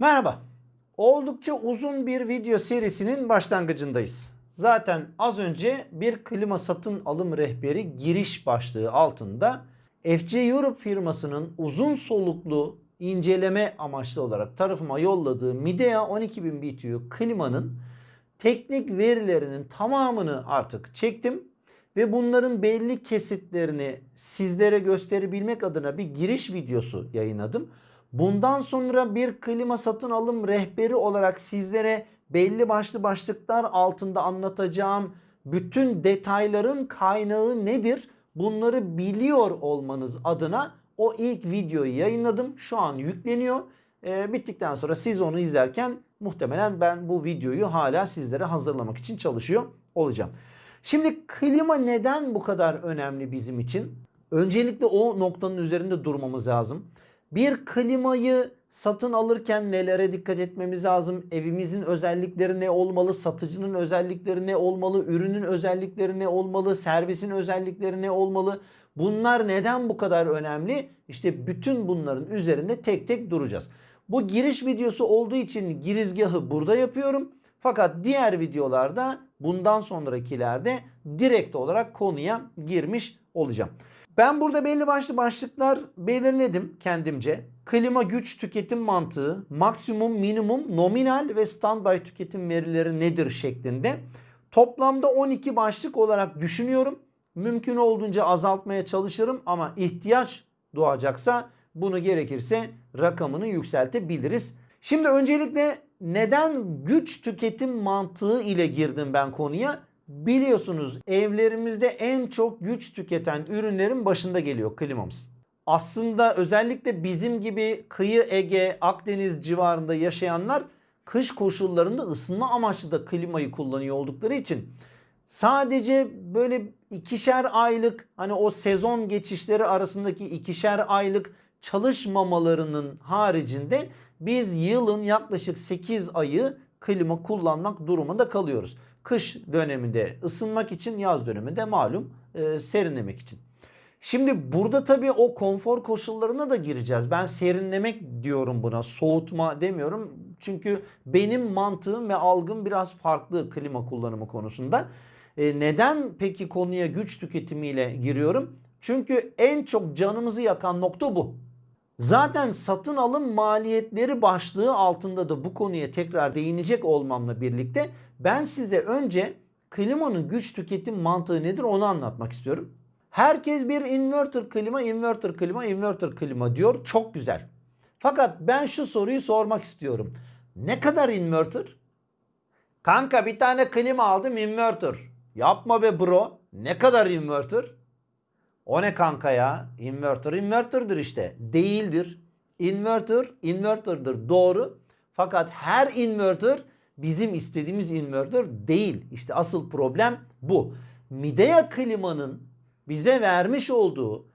Merhaba. Oldukça uzun bir video serisinin başlangıcındayız. Zaten az önce bir klima satın alım rehberi giriş başlığı altında FC Europe firmasının uzun soluklu inceleme amaçlı olarak tarafıma yolladığı Midea 12000 BTU klimanın teknik verilerinin tamamını artık çektim ve bunların belli kesitlerini sizlere gösterebilmek adına bir giriş videosu yayınladım. Bundan sonra bir klima satın alım rehberi olarak sizlere belli başlı başlıklar altında anlatacağım bütün detayların kaynağı nedir? Bunları biliyor olmanız adına o ilk videoyu yayınladım. Şu an yükleniyor. Ee, bittikten sonra siz onu izlerken muhtemelen ben bu videoyu hala sizlere hazırlamak için çalışıyor olacağım. Şimdi klima neden bu kadar önemli bizim için? Öncelikle o noktanın üzerinde durmamız lazım. Bir klimayı satın alırken nelere dikkat etmemiz lazım? Evimizin özellikleri ne olmalı? Satıcının özellikleri ne olmalı? Ürünün özellikleri ne olmalı? Servisin özellikleri ne olmalı? Bunlar neden bu kadar önemli? İşte bütün bunların üzerinde tek tek duracağız. Bu giriş videosu olduğu için girizgahı burada yapıyorum. Fakat diğer videolarda bundan sonrakilerde direkt olarak konuya girmiş olacağım. Ben burada belli başlı başlıklar belirledim kendimce. Klima güç tüketim mantığı, maksimum, minimum, nominal ve standby tüketim verileri nedir şeklinde. Toplamda 12 başlık olarak düşünüyorum. Mümkün olduğunca azaltmaya çalışırım ama ihtiyaç doğacaksa bunu gerekirse rakamını yükseltebiliriz. Şimdi öncelikle neden güç tüketim mantığı ile girdim ben konuya? Biliyorsunuz evlerimizde en çok güç tüketen ürünlerin başında geliyor klimamız. Aslında özellikle bizim gibi kıyı Ege, Akdeniz civarında yaşayanlar kış koşullarında ısınma amaçlı da klimayı kullanıyor oldukları için sadece böyle ikişer aylık hani o sezon geçişleri arasındaki ikişer aylık çalışmamalarının haricinde biz yılın yaklaşık 8 ayı klima kullanmak durumunda kalıyoruz. Kış döneminde ısınmak için, yaz döneminde malum e, serinlemek için. Şimdi burada tabii o konfor koşullarına da gireceğiz. Ben serinlemek diyorum buna, soğutma demiyorum. Çünkü benim mantığım ve algım biraz farklı klima kullanımı konusunda. E, neden peki konuya güç tüketimiyle giriyorum? Çünkü en çok canımızı yakan nokta bu. Zaten satın alım maliyetleri başlığı altında da bu konuya tekrar değinecek olmamla birlikte ben size önce klimanın güç tüketim mantığı nedir onu anlatmak istiyorum. Herkes bir inverter klima, inverter klima, inverter klima diyor. Çok güzel. Fakat ben şu soruyu sormak istiyorum. Ne kadar inverter? Kanka bir tane klima aldım inverter. Yapma be bro. Ne kadar inverter? O ne kanka ya? Inverter inverter'dır işte. Değildir. Inverter inverter'dır. Doğru. Fakat her inverter bizim istediğimiz inverter değil. İşte asıl problem bu. Midea klimanın bize vermiş olduğu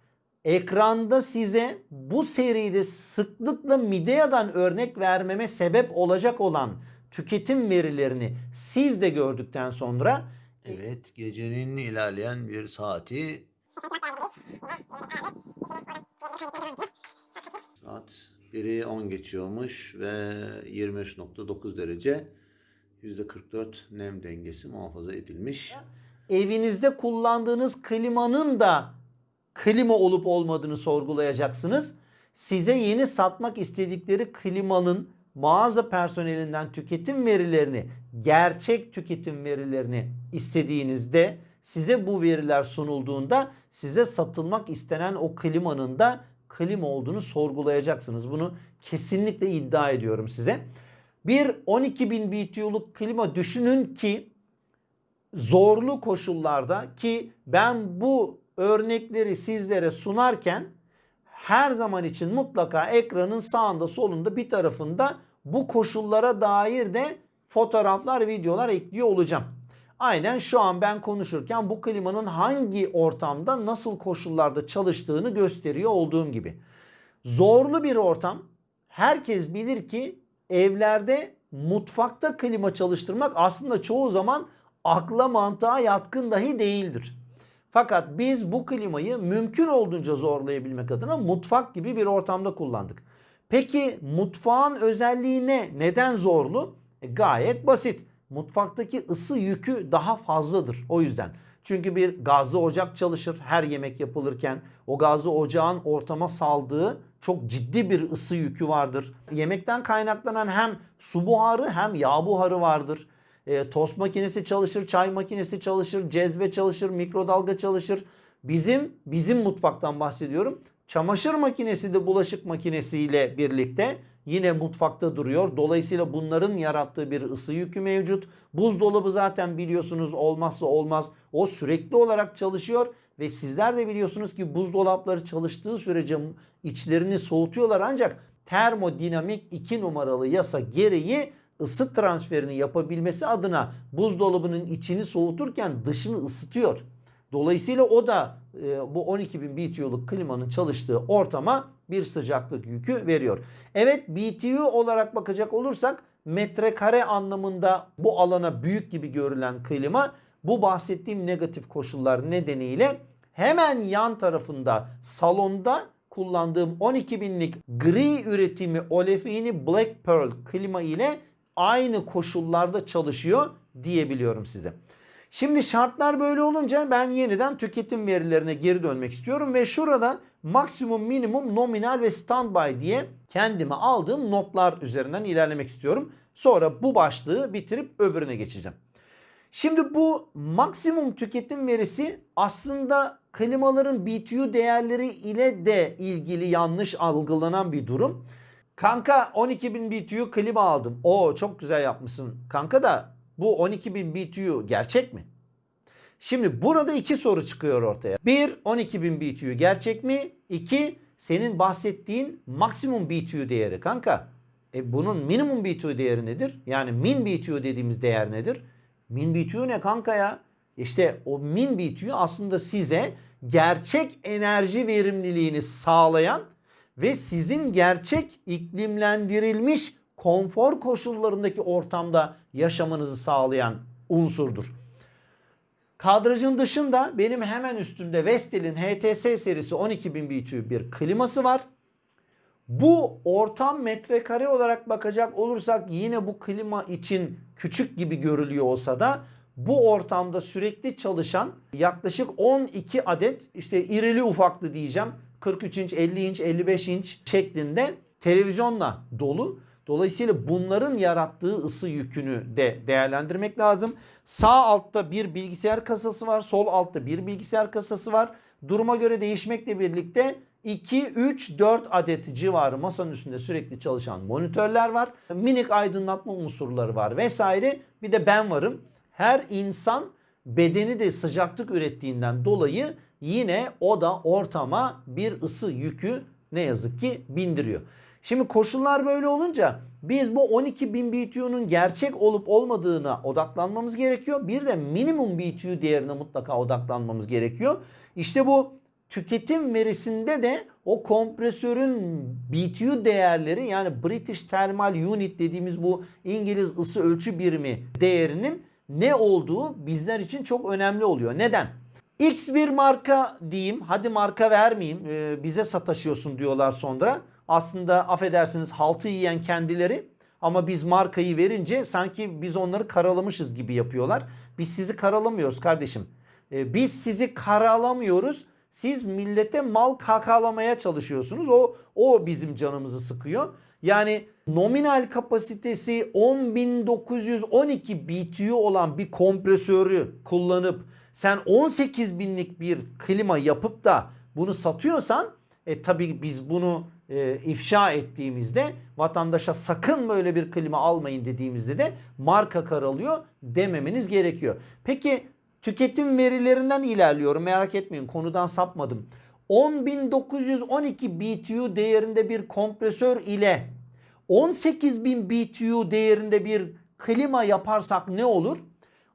ekranda size bu seride sıklıkla Midea'dan örnek vermeme sebep olacak olan tüketim verilerini siz de gördükten sonra Evet, gecenin ilerleyen bir saati saat 1'i 10 geçiyormuş ve 23.9 derece %44 nem dengesi muhafaza edilmiş. evinizde kullandığınız klimanın da klima olup olmadığını sorgulayacaksınız. Size yeni satmak istedikleri klimanın mağaza personelinden tüketim verilerini, gerçek tüketim verilerini istediğinizde size bu veriler sunulduğunda size satılmak istenen o klimanın da klima olduğunu sorgulayacaksınız. Bunu kesinlikle iddia ediyorum size. Bir 12.000 BTU'luk klima düşünün ki zorlu koşullarda ki ben bu örnekleri sizlere sunarken her zaman için mutlaka ekranın sağında solunda bir tarafında bu koşullara dair de fotoğraflar, videolar ekliyor olacağım. Aynen şu an ben konuşurken bu klimanın hangi ortamda nasıl koşullarda çalıştığını gösteriyor olduğum gibi. Zorlu bir ortam. Herkes bilir ki evlerde mutfakta klima çalıştırmak aslında çoğu zaman akla mantığa yatkın dahi değildir. Fakat biz bu klimayı mümkün olduğunca zorlayabilmek adına mutfak gibi bir ortamda kullandık. Peki mutfağın özelliği ne? Neden zorlu? E, gayet basit. Mutfaktaki ısı yükü daha fazladır o yüzden. Çünkü bir gazlı ocak çalışır her yemek yapılırken. O gazlı ocağın ortama saldığı çok ciddi bir ısı yükü vardır. Yemekten kaynaklanan hem su buharı hem yağ buharı vardır. E, tost makinesi çalışır, çay makinesi çalışır, cezve çalışır, mikrodalga çalışır. Bizim bizim mutfaktan bahsediyorum. Çamaşır makinesi de bulaşık makinesiyle birlikte yine mutfakta duruyor. Dolayısıyla bunların yarattığı bir ısı yükü mevcut. Buzdolabı zaten biliyorsunuz olmazsa olmaz. O sürekli olarak çalışıyor ve sizler de biliyorsunuz ki buzdolapları çalıştığı sürece içlerini soğutuyorlar ancak termodinamik 2 numaralı yasa gereği ısı transferini yapabilmesi adına buzdolabının içini soğuturken dışını ısıtıyor. Dolayısıyla o da e, bu 12.000 BTU'luk klimanın çalıştığı ortama bir sıcaklık yükü veriyor. Evet BTU olarak bakacak olursak metrekare anlamında bu alana büyük gibi görülen klima bu bahsettiğim negatif koşullar nedeniyle hemen yan tarafında salonda kullandığım 12 binlik gri üretimi olefini Black Pearl klima ile aynı koşullarda çalışıyor diyebiliyorum size. Şimdi şartlar böyle olunca ben yeniden tüketim verilerine geri dönmek istiyorum ve şurada maksimum, minimum, nominal ve standby diye kendime aldığım notlar üzerinden ilerlemek istiyorum. Sonra bu başlığı bitirip öbürüne geçeceğim. Şimdi bu maksimum tüketim verisi aslında klimaların BTU değerleri ile de ilgili yanlış algılanan bir durum. Kanka 12.000 BTU klima aldım. Oo çok güzel yapmışsın. Kanka da bu 12.000 BTU gerçek mi? Şimdi burada iki soru çıkıyor ortaya. Bir 12.000 BTU gerçek mi? İki senin bahsettiğin maksimum BTU değeri kanka. E bunun minimum BTU değeri nedir? Yani min BTU dediğimiz değer nedir? Min BTU ne kanka ya? İşte o min BTU aslında size gerçek enerji verimliliğini sağlayan ve sizin gerçek iklimlendirilmiş konfor koşullarındaki ortamda yaşamanızı sağlayan unsurdur. Kadrajın dışında benim hemen üstümde Vestel'in HTS serisi 12.000 BTU bir kliması var. Bu ortam metrekare olarak bakacak olursak yine bu klima için küçük gibi görülüyor olsa da bu ortamda sürekli çalışan yaklaşık 12 adet işte irili ufaklı diyeceğim 43 inç, 50 inç, 55 inç şeklinde televizyonla dolu. Dolayısıyla bunların yarattığı ısı yükünü de değerlendirmek lazım. Sağ altta bir bilgisayar kasası var. Sol altta bir bilgisayar kasası var. Duruma göre değişmekle birlikte 2, 3, 4 adet civarı masanın üstünde sürekli çalışan monitörler var. Minik aydınlatma unsurları var vesaire. Bir de ben varım. Her insan bedeni de sıcaklık ürettiğinden dolayı yine o da ortama bir ısı yükü ne yazık ki bindiriyor. Şimdi koşullar böyle olunca biz bu 12.000 BTU'nun gerçek olup olmadığına odaklanmamız gerekiyor. Bir de minimum BTU değerine mutlaka odaklanmamız gerekiyor. İşte bu tüketim verisinde de o kompresörün BTU değerleri yani British Thermal Unit dediğimiz bu İngiliz ısı ölçü birimi değerinin ne olduğu bizler için çok önemli oluyor. Neden? X bir marka diyeyim hadi marka vermeyeyim ee, bize sataşıyorsun diyorlar sonra. Aslında affedersiniz haltı yiyen kendileri ama biz markayı verince sanki biz onları karalamışız gibi yapıyorlar. Biz sizi karalamıyoruz kardeşim. Ee, biz sizi karalamıyoruz. Siz millete mal kakalamaya çalışıyorsunuz. O o bizim canımızı sıkıyor. Yani nominal kapasitesi 10.912 BTU olan bir kompresörü kullanıp sen 18 binlik bir klima yapıp da bunu satıyorsan e tabii biz bunu e, ifşa ettiğimizde vatandaşa sakın böyle bir klima almayın dediğimizde de marka karalıyor dememeniz gerekiyor. Peki tüketim verilerinden ilerliyorum merak etmeyin konudan sapmadım. 10.912 BTU değerinde bir kompresör ile 18.000 BTU değerinde bir klima yaparsak ne olur?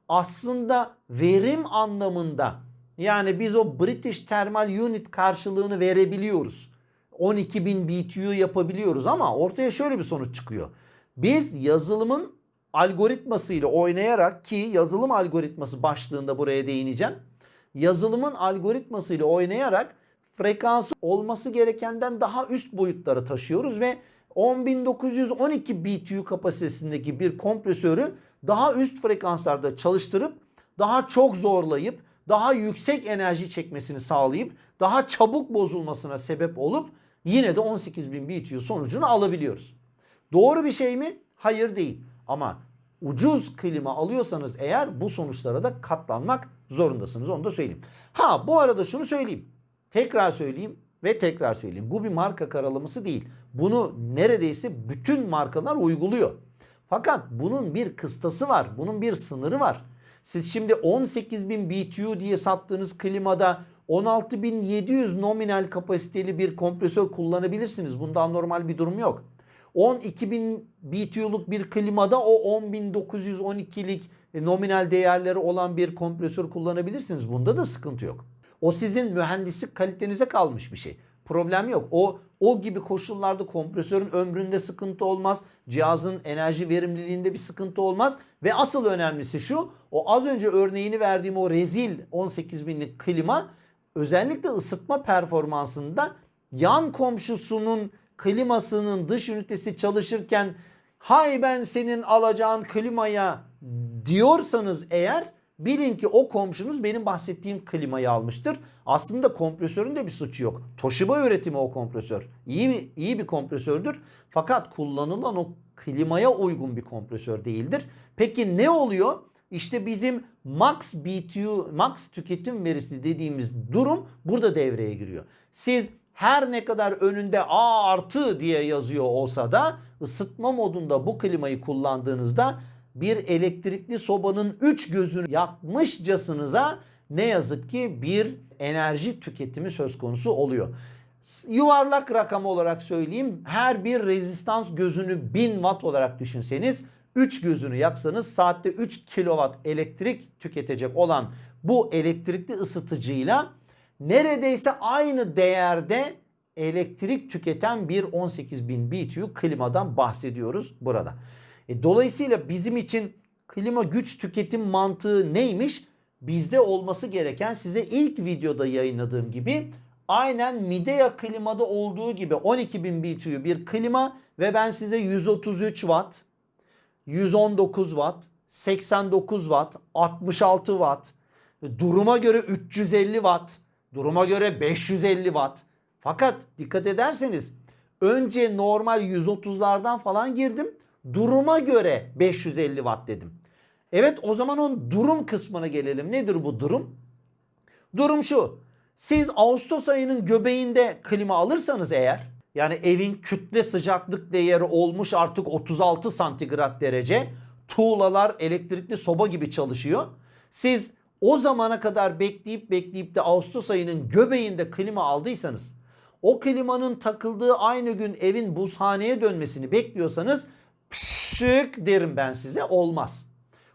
Aslında verim anlamında yani biz o British Thermal Unit karşılığını verebiliyoruz. 12.000 BTU yapabiliyoruz ama ortaya şöyle bir sonuç çıkıyor. Biz yazılımın algoritmasıyla oynayarak ki yazılım algoritması başlığında buraya değineceğim. Yazılımın algoritmasıyla oynayarak frekansı olması gerekenden daha üst boyutlara taşıyoruz ve 10.912 BTU kapasitesindeki bir kompresörü daha üst frekanslarda çalıştırıp daha çok zorlayıp daha yüksek enerji çekmesini sağlayıp daha çabuk bozulmasına sebep olup yine de 18.000 BTU sonucunu alabiliyoruz. Doğru bir şey mi? Hayır değil. Ama ucuz klima alıyorsanız eğer bu sonuçlara da katlanmak zorundasınız. Onu da söyleyeyim. Ha bu arada şunu söyleyeyim. Tekrar söyleyeyim ve tekrar söyleyeyim. Bu bir marka karalaması değil. Bunu neredeyse bütün markalar uyguluyor. Fakat bunun bir kıstası var. Bunun bir sınırı var. Siz şimdi 18.000 BTU diye sattığınız klimada 16.700 nominal kapasiteli bir kompresör kullanabilirsiniz. Bunda normal bir durum yok. 12.000 BTU'luk bir klimada o 10.912'lik nominal değerleri olan bir kompresör kullanabilirsiniz. Bunda da sıkıntı yok. O sizin mühendislik kalitenize kalmış bir şey. Problem yok. O o gibi koşullarda kompresörün ömründe sıkıntı olmaz. Cihazın enerji verimliliğinde bir sıkıntı olmaz. Ve asıl önemlisi şu. O az önce örneğini verdiğim o rezil 18.000'lik klima özellikle ısıtma performansında yan komşusunun klimasının dış ünitesi çalışırken hay ben senin alacağın klimaya diyorsanız eğer bilin ki o komşunuz benim bahsettiğim klimayı almıştır. Aslında kompresörün de bir suçu yok. Toshiba üretimi o kompresör. İyi iyi bir kompresördür. Fakat kullanılan o klimaya uygun bir kompresör değildir. Peki ne oluyor? İşte bizim max BTU, max tüketim verisi dediğimiz durum burada devreye giriyor. Siz her ne kadar önünde A artı diye yazıyor olsa da ısıtma modunda bu klimayı kullandığınızda bir elektrikli sobanın 3 gözünü yakmışcasınıza ne yazık ki bir enerji tüketimi söz konusu oluyor. Yuvarlak rakam olarak söyleyeyim. Her bir rezistans gözünü 1000 watt olarak düşünseniz 3 gözünü yaksanız saatte 3 kilowatt elektrik tüketecek olan bu elektrikli ısıtıcıyla neredeyse aynı değerde elektrik tüketen bir 18.000 BTU klimadan bahsediyoruz burada. E, dolayısıyla bizim için klima güç tüketim mantığı neymiş? Bizde olması gereken size ilk videoda yayınladığım gibi aynen Midea klimada olduğu gibi 12.000 BTU bir klima ve ben size 133 watt, 119 watt, 89 watt, 66 watt, duruma göre 350 watt, duruma göre 550 watt. Fakat dikkat ederseniz önce normal 130'lardan falan girdim. Duruma göre 550 watt dedim. Evet o zaman onun durum kısmına gelelim. Nedir bu durum? Durum şu. Siz Ağustos ayının göbeğinde klima alırsanız eğer yani evin kütle sıcaklık değeri olmuş artık 36 santigrat derece. Tuğlalar elektrikli soba gibi çalışıyor. Siz o zamana kadar bekleyip bekleyip de Ağustos ayının göbeğinde klima aldıysanız o klimanın takıldığı aynı gün evin buzhaneye dönmesini bekliyorsanız pşık derim ben size olmaz.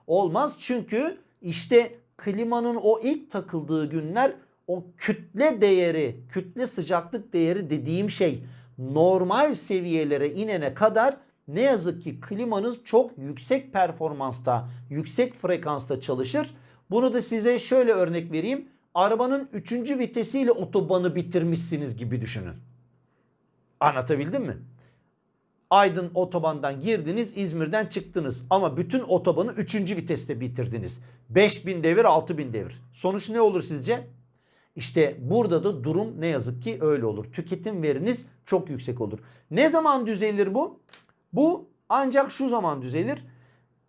Olmaz çünkü işte klimanın o ilk takıldığı günler o kütle değeri, kütle sıcaklık değeri dediğim şey normal seviyelere inene kadar ne yazık ki klimanız çok yüksek performansta, yüksek frekansta çalışır. Bunu da size şöyle örnek vereyim. Arabanın 3. vitesiyle otobanı bitirmişsiniz gibi düşünün. Anlatabildim mi? Aydın otobandan girdiniz, İzmir'den çıktınız ama bütün otobanı 3. viteste bitirdiniz. 5000 devir, 6000 devir. Sonuç ne olur sizce? İşte burada da durum ne yazık ki öyle olur. Tüketim veriniz çok yüksek olur. Ne zaman düzelir bu? Bu ancak şu zaman düzelir.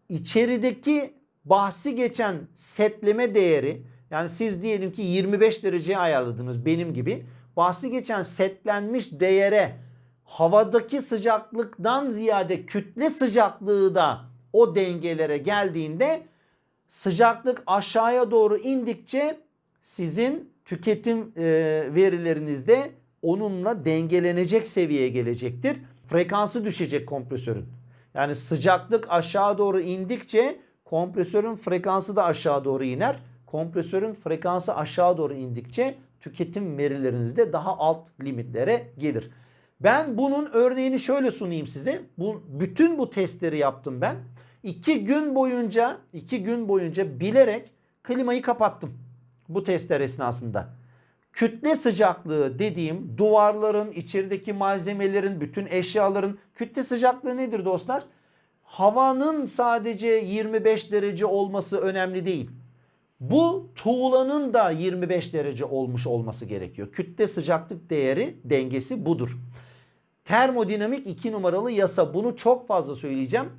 İçerideki bahsi geçen setleme değeri yani siz diyelim ki 25 dereceye ayarladınız benim gibi. Bahsi geçen setlenmiş değere havadaki sıcaklıktan ziyade kütle sıcaklığı da o dengelere geldiğinde sıcaklık aşağıya doğru indikçe sizin tüketim e, verilerinizde onunla dengelenecek seviyeye gelecektir. Frekansı düşecek kompresörün. Yani sıcaklık aşağı doğru indikçe kompresörün frekansı da aşağı doğru iner. Kompresörün frekansı aşağı doğru indikçe tüketim verileriniz de daha alt limitlere gelir. Ben bunun örneğini şöyle sunayım size. Bu, bütün bu testleri yaptım ben. İki gün boyunca, iki gün boyunca bilerek klimayı kapattım. Bu testler esnasında. Kütle sıcaklığı dediğim duvarların, içerideki malzemelerin, bütün eşyaların kütle sıcaklığı nedir dostlar? Havanın sadece 25 derece olması önemli değil. Bu tuğlanın da 25 derece olmuş olması gerekiyor. Kütle sıcaklık değeri dengesi budur. Termodinamik 2 numaralı yasa bunu çok fazla söyleyeceğim.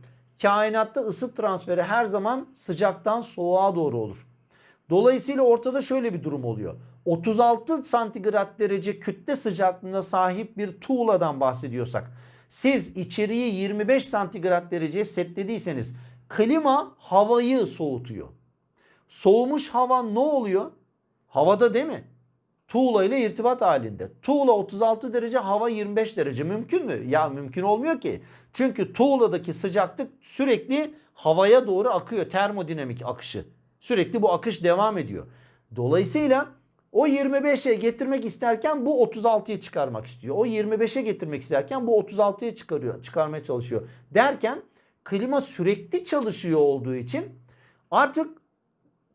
Kainatta ısı transferi her zaman sıcaktan soğuğa doğru olur. Dolayısıyla ortada şöyle bir durum oluyor. 36 santigrat derece kütle sıcaklığına sahip bir tuğladan bahsediyorsak siz içeriği 25 santigrat dereceye setlediyseniz klima havayı soğutuyor. Soğumuş hava ne oluyor? Havada değil mi? Tuğla ile irtibat halinde. Tuğla 36 derece, hava 25 derece. Mümkün mü? Ya mümkün olmuyor ki. Çünkü tuğladaki sıcaklık sürekli havaya doğru akıyor. Termodinamik akışı. Sürekli bu akış devam ediyor. Dolayısıyla o 25'e getirmek isterken bu 36'ya çıkarmak istiyor. O 25'e getirmek isterken bu 36'ya çıkarıyor, çıkarmaya çalışıyor. Derken klima sürekli çalışıyor olduğu için artık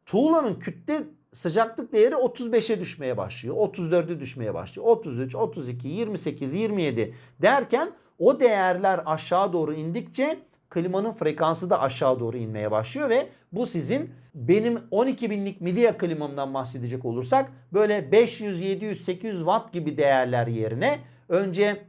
tuğlanın kütle sıcaklık değeri 35'e düşmeye başlıyor. 34'e düşmeye başlıyor. 33, 32, 28, 27 derken o değerler aşağı doğru indikçe klimanın frekansı da aşağı doğru inmeye başlıyor ve bu sizin benim 12 binlik Midea klimamdan bahsedecek olursak böyle 500, 700, 800 watt gibi değerler yerine önce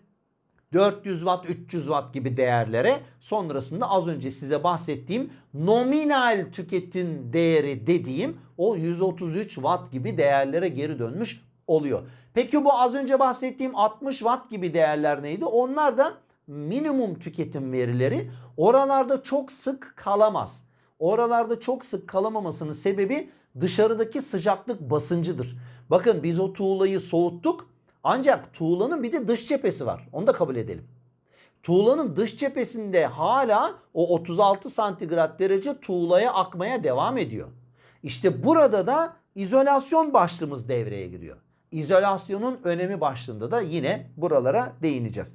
400 watt, 300 watt gibi değerlere sonrasında az önce size bahsettiğim nominal tüketim değeri dediğim o 133 watt gibi değerlere geri dönmüş oluyor. Peki bu az önce bahsettiğim 60 watt gibi değerler neydi? Onlar da minimum tüketim verileri oralarda çok sık kalamaz. Oralarda çok sık kalamamasının sebebi dışarıdaki sıcaklık basıncıdır. Bakın biz o tuğlayı soğuttuk ancak tuğlanın bir de dış cephesi var. Onu da kabul edelim. Tuğlanın dış cephesinde hala o 36 santigrat derece tuğlaya akmaya devam ediyor. İşte burada da izolasyon başlığımız devreye giriyor. İzolasyonun önemi başlığında da yine buralara değineceğiz.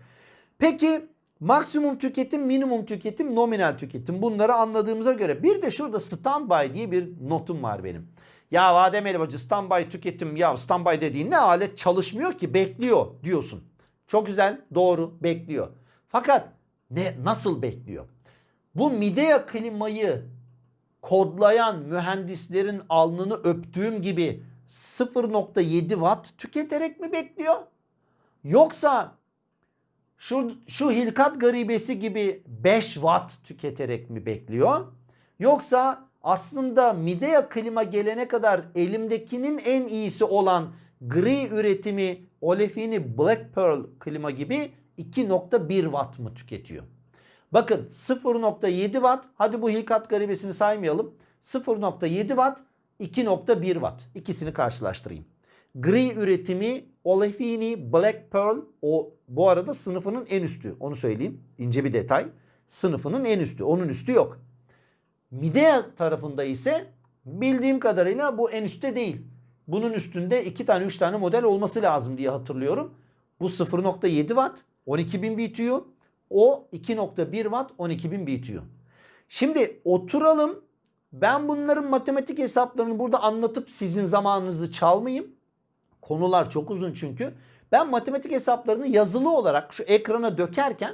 Peki maksimum tüketim, minimum tüketim, nominal tüketim bunları anladığımıza göre bir de şurada standby diye bir notum var benim. Ya Adem Elbacı standby tüketim ya standby dediğin ne alet çalışmıyor ki bekliyor diyorsun. Çok güzel doğru bekliyor. Fakat ne nasıl bekliyor? Bu Midea klimayı kodlayan mühendislerin alnını öptüğüm gibi 0.7 watt tüketerek mi bekliyor? Yoksa şu, şu hilkat garibesi gibi 5 watt tüketerek mi bekliyor? Yoksa aslında Midea klima gelene kadar elimdekinin en iyisi olan gri üretimi olefini Black Pearl klima gibi 2.1 watt mı tüketiyor? Bakın 0.7 watt hadi bu hilkat garibesini saymayalım. 0.7 watt 2.1 watt ikisini karşılaştırayım. Gri üretimi Olefini Black Pearl o bu arada sınıfının en üstü onu söyleyeyim ince bir detay. Sınıfının en üstü onun üstü yok. Midea tarafında ise bildiğim kadarıyla bu en üstte değil. Bunun üstünde 2 tane 3 tane model olması lazım diye hatırlıyorum. Bu 0.7 watt 12.000 BTU. O 2.1 watt 12.000 BTU. Şimdi oturalım. Ben bunların matematik hesaplarını burada anlatıp sizin zamanınızı çalmayayım. Konular çok uzun çünkü. Ben matematik hesaplarını yazılı olarak şu ekrana dökerken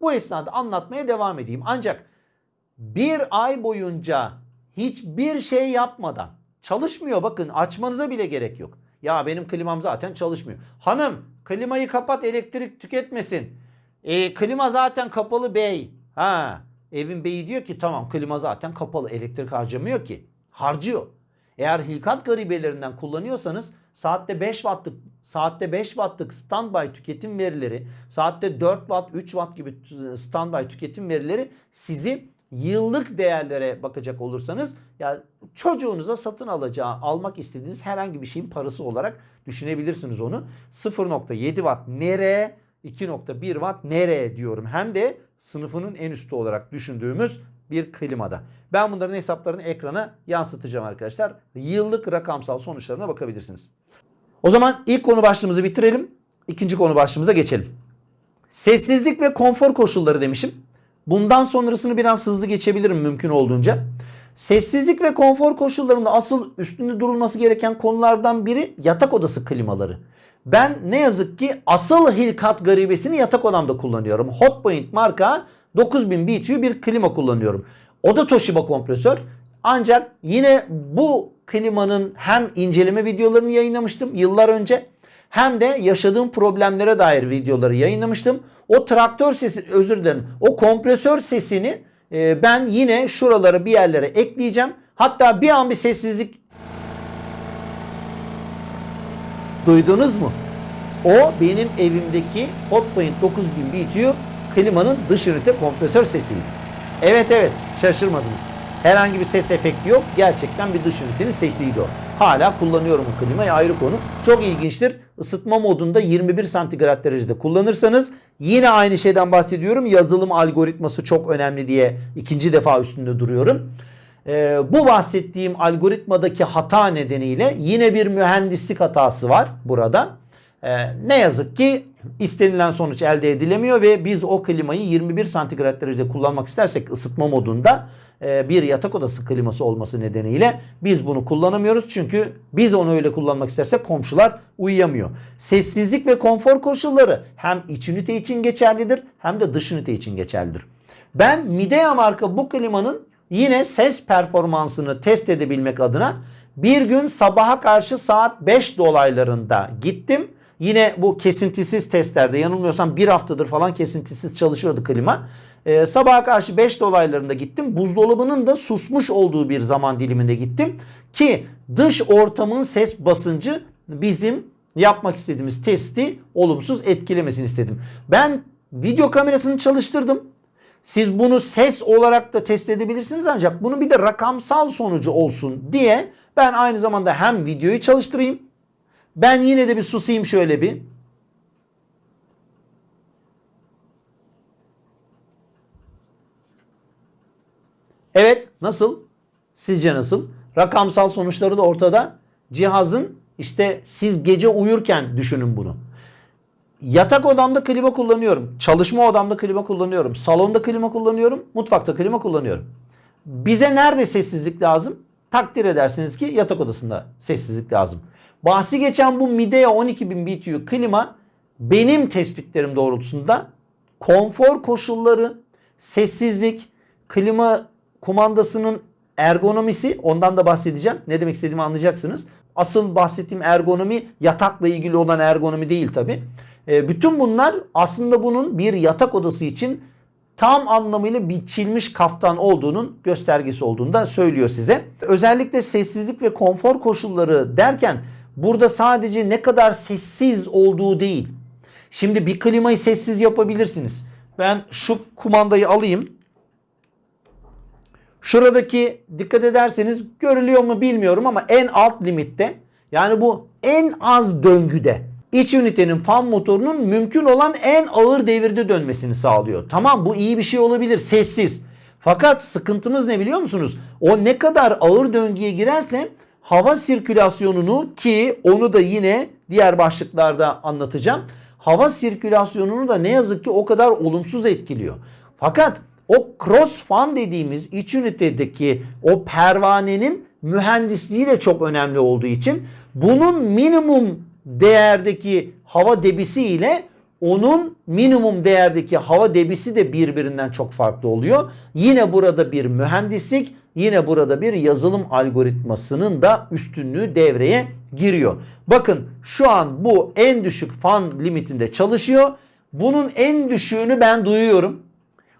bu esnada anlatmaya devam edeyim. Ancak bir ay boyunca hiçbir şey yapmadan çalışmıyor bakın açmanıza bile gerek yok. Ya benim klimam zaten çalışmıyor. Hanım klimayı kapat elektrik tüketmesin. E, klima zaten kapalı bey. Ha, evin beyi diyor ki tamam klima zaten kapalı elektrik harcamıyor ki. Harcıyor. Eğer hilkat garibelerinden kullanıyorsanız saatte 5 wattlık saatte 5 wattlık standby tüketim verileri, saatte 4 watt, 3 watt gibi standby tüketim verileri sizi yıllık değerlere bakacak olursanız ya çocuğunuza satın alacağı, almak istediğiniz herhangi bir şeyin parası olarak düşünebilirsiniz onu. 0.7 watt nereye? 2.1 watt nereye diyorum. Hem de sınıfının en üstü olarak düşündüğümüz bir klimada. Ben bunların hesaplarını ekrana yansıtacağım arkadaşlar. Yıllık rakamsal sonuçlarına bakabilirsiniz. O zaman ilk konu başlığımızı bitirelim. İkinci konu başlığımıza geçelim. Sessizlik ve konfor koşulları demişim. Bundan sonrasını biraz hızlı geçebilirim mümkün olduğunca. Sessizlik ve konfor koşullarında asıl üstünde durulması gereken konulardan biri yatak odası klimaları. Ben ne yazık ki asıl Hilkat garibesini yatak odamda kullanıyorum. Hotpoint marka 9000 BTU bir klima kullanıyorum. O da Toshiba kompresör. Ancak yine bu klimanın hem inceleme videolarını yayınlamıştım yıllar önce hem de yaşadığım problemlere dair videoları yayınlamıştım. O traktör sesi özür dilerim. O kompresör sesini e, ben yine şuralara bir yerlere ekleyeceğim. Hatta bir an bir sessizlik Duydunuz mu? O benim evimdeki Hotpoint 9000 BTU klimanın dış ünite kompresör sesiydi. Evet evet şaşırmadınız. Herhangi bir ses efekti yok. Gerçekten bir dış ünitenin sesiydi o. Hala kullanıyorum o klimayı ayrı konu. Çok ilginçtir. Isıtma modunda 21 santigrat derecede kullanırsanız yine aynı şeyden bahsediyorum. Yazılım algoritması çok önemli diye ikinci defa üstünde duruyorum. Ee, bu bahsettiğim algoritmadaki hata nedeniyle yine bir mühendislik hatası var burada. Ee, ne yazık ki istenilen sonuç elde edilemiyor ve biz o klimayı 21 santigrat derecede kullanmak istersek ısıtma modunda bir yatak odası kliması olması nedeniyle biz bunu kullanamıyoruz. Çünkü biz onu öyle kullanmak istersek komşular uyuyamıyor. Sessizlik ve konfor koşulları hem iç ünite için geçerlidir hem de dış ünite için geçerlidir. Ben Midea marka bu klimanın yine ses performansını test edebilmek adına bir gün sabaha karşı saat 5 dolaylarında gittim. Yine bu kesintisiz testlerde yanılmıyorsam bir haftadır falan kesintisiz çalışıyordu klima. Ee, sabaha karşı 5 dolaylarında gittim. Buzdolabının da susmuş olduğu bir zaman diliminde gittim. Ki dış ortamın ses basıncı bizim yapmak istediğimiz testi olumsuz etkilemesin istedim. Ben video kamerasını çalıştırdım. Siz bunu ses olarak da test edebilirsiniz ancak bunun bir de rakamsal sonucu olsun diye ben aynı zamanda hem videoyu çalıştırayım. Ben yine de bir susayım şöyle bir. Evet nasıl? Sizce nasıl? Rakamsal sonuçları da ortada. Cihazın işte siz gece uyurken düşünün bunu. Yatak odamda klima kullanıyorum. Çalışma odamda klima kullanıyorum. Salonda klima kullanıyorum. Mutfakta klima kullanıyorum. Bize nerede sessizlik lazım? Takdir edersiniz ki yatak odasında sessizlik lazım. Bahsi geçen bu Midea 12000 BTU klima benim tespitlerim doğrultusunda konfor koşulları, sessizlik, klima kumandasının ergonomisi ondan da bahsedeceğim. Ne demek istediğimi anlayacaksınız. Asıl bahsettiğim ergonomi yatakla ilgili olan ergonomi değil tabi. E, bütün bunlar aslında bunun bir yatak odası için tam anlamıyla biçilmiş kaftan olduğunun göstergesi olduğunu da söylüyor size. Özellikle sessizlik ve konfor koşulları derken burada sadece ne kadar sessiz olduğu değil. Şimdi bir klimayı sessiz yapabilirsiniz. Ben şu kumandayı alayım. Şuradaki dikkat ederseniz görülüyor mu bilmiyorum ama en alt limitte yani bu en az döngüde iç ünitenin fan motorunun mümkün olan en ağır devirde dönmesini sağlıyor. Tamam bu iyi bir şey olabilir sessiz. Fakat sıkıntımız ne biliyor musunuz? O ne kadar ağır döngüye girerse hava sirkülasyonunu ki onu da yine diğer başlıklarda anlatacağım. Hava sirkülasyonunu da ne yazık ki o kadar olumsuz etkiliyor. Fakat o cross fan dediğimiz iç ünitedeki o pervanenin mühendisliği de çok önemli olduğu için bunun minimum değerdeki hava debisi ile onun minimum değerdeki hava debisi de birbirinden çok farklı oluyor. Yine burada bir mühendislik, yine burada bir yazılım algoritmasının da üstünlüğü devreye giriyor. Bakın şu an bu en düşük fan limitinde çalışıyor. Bunun en düşüğünü ben duyuyorum.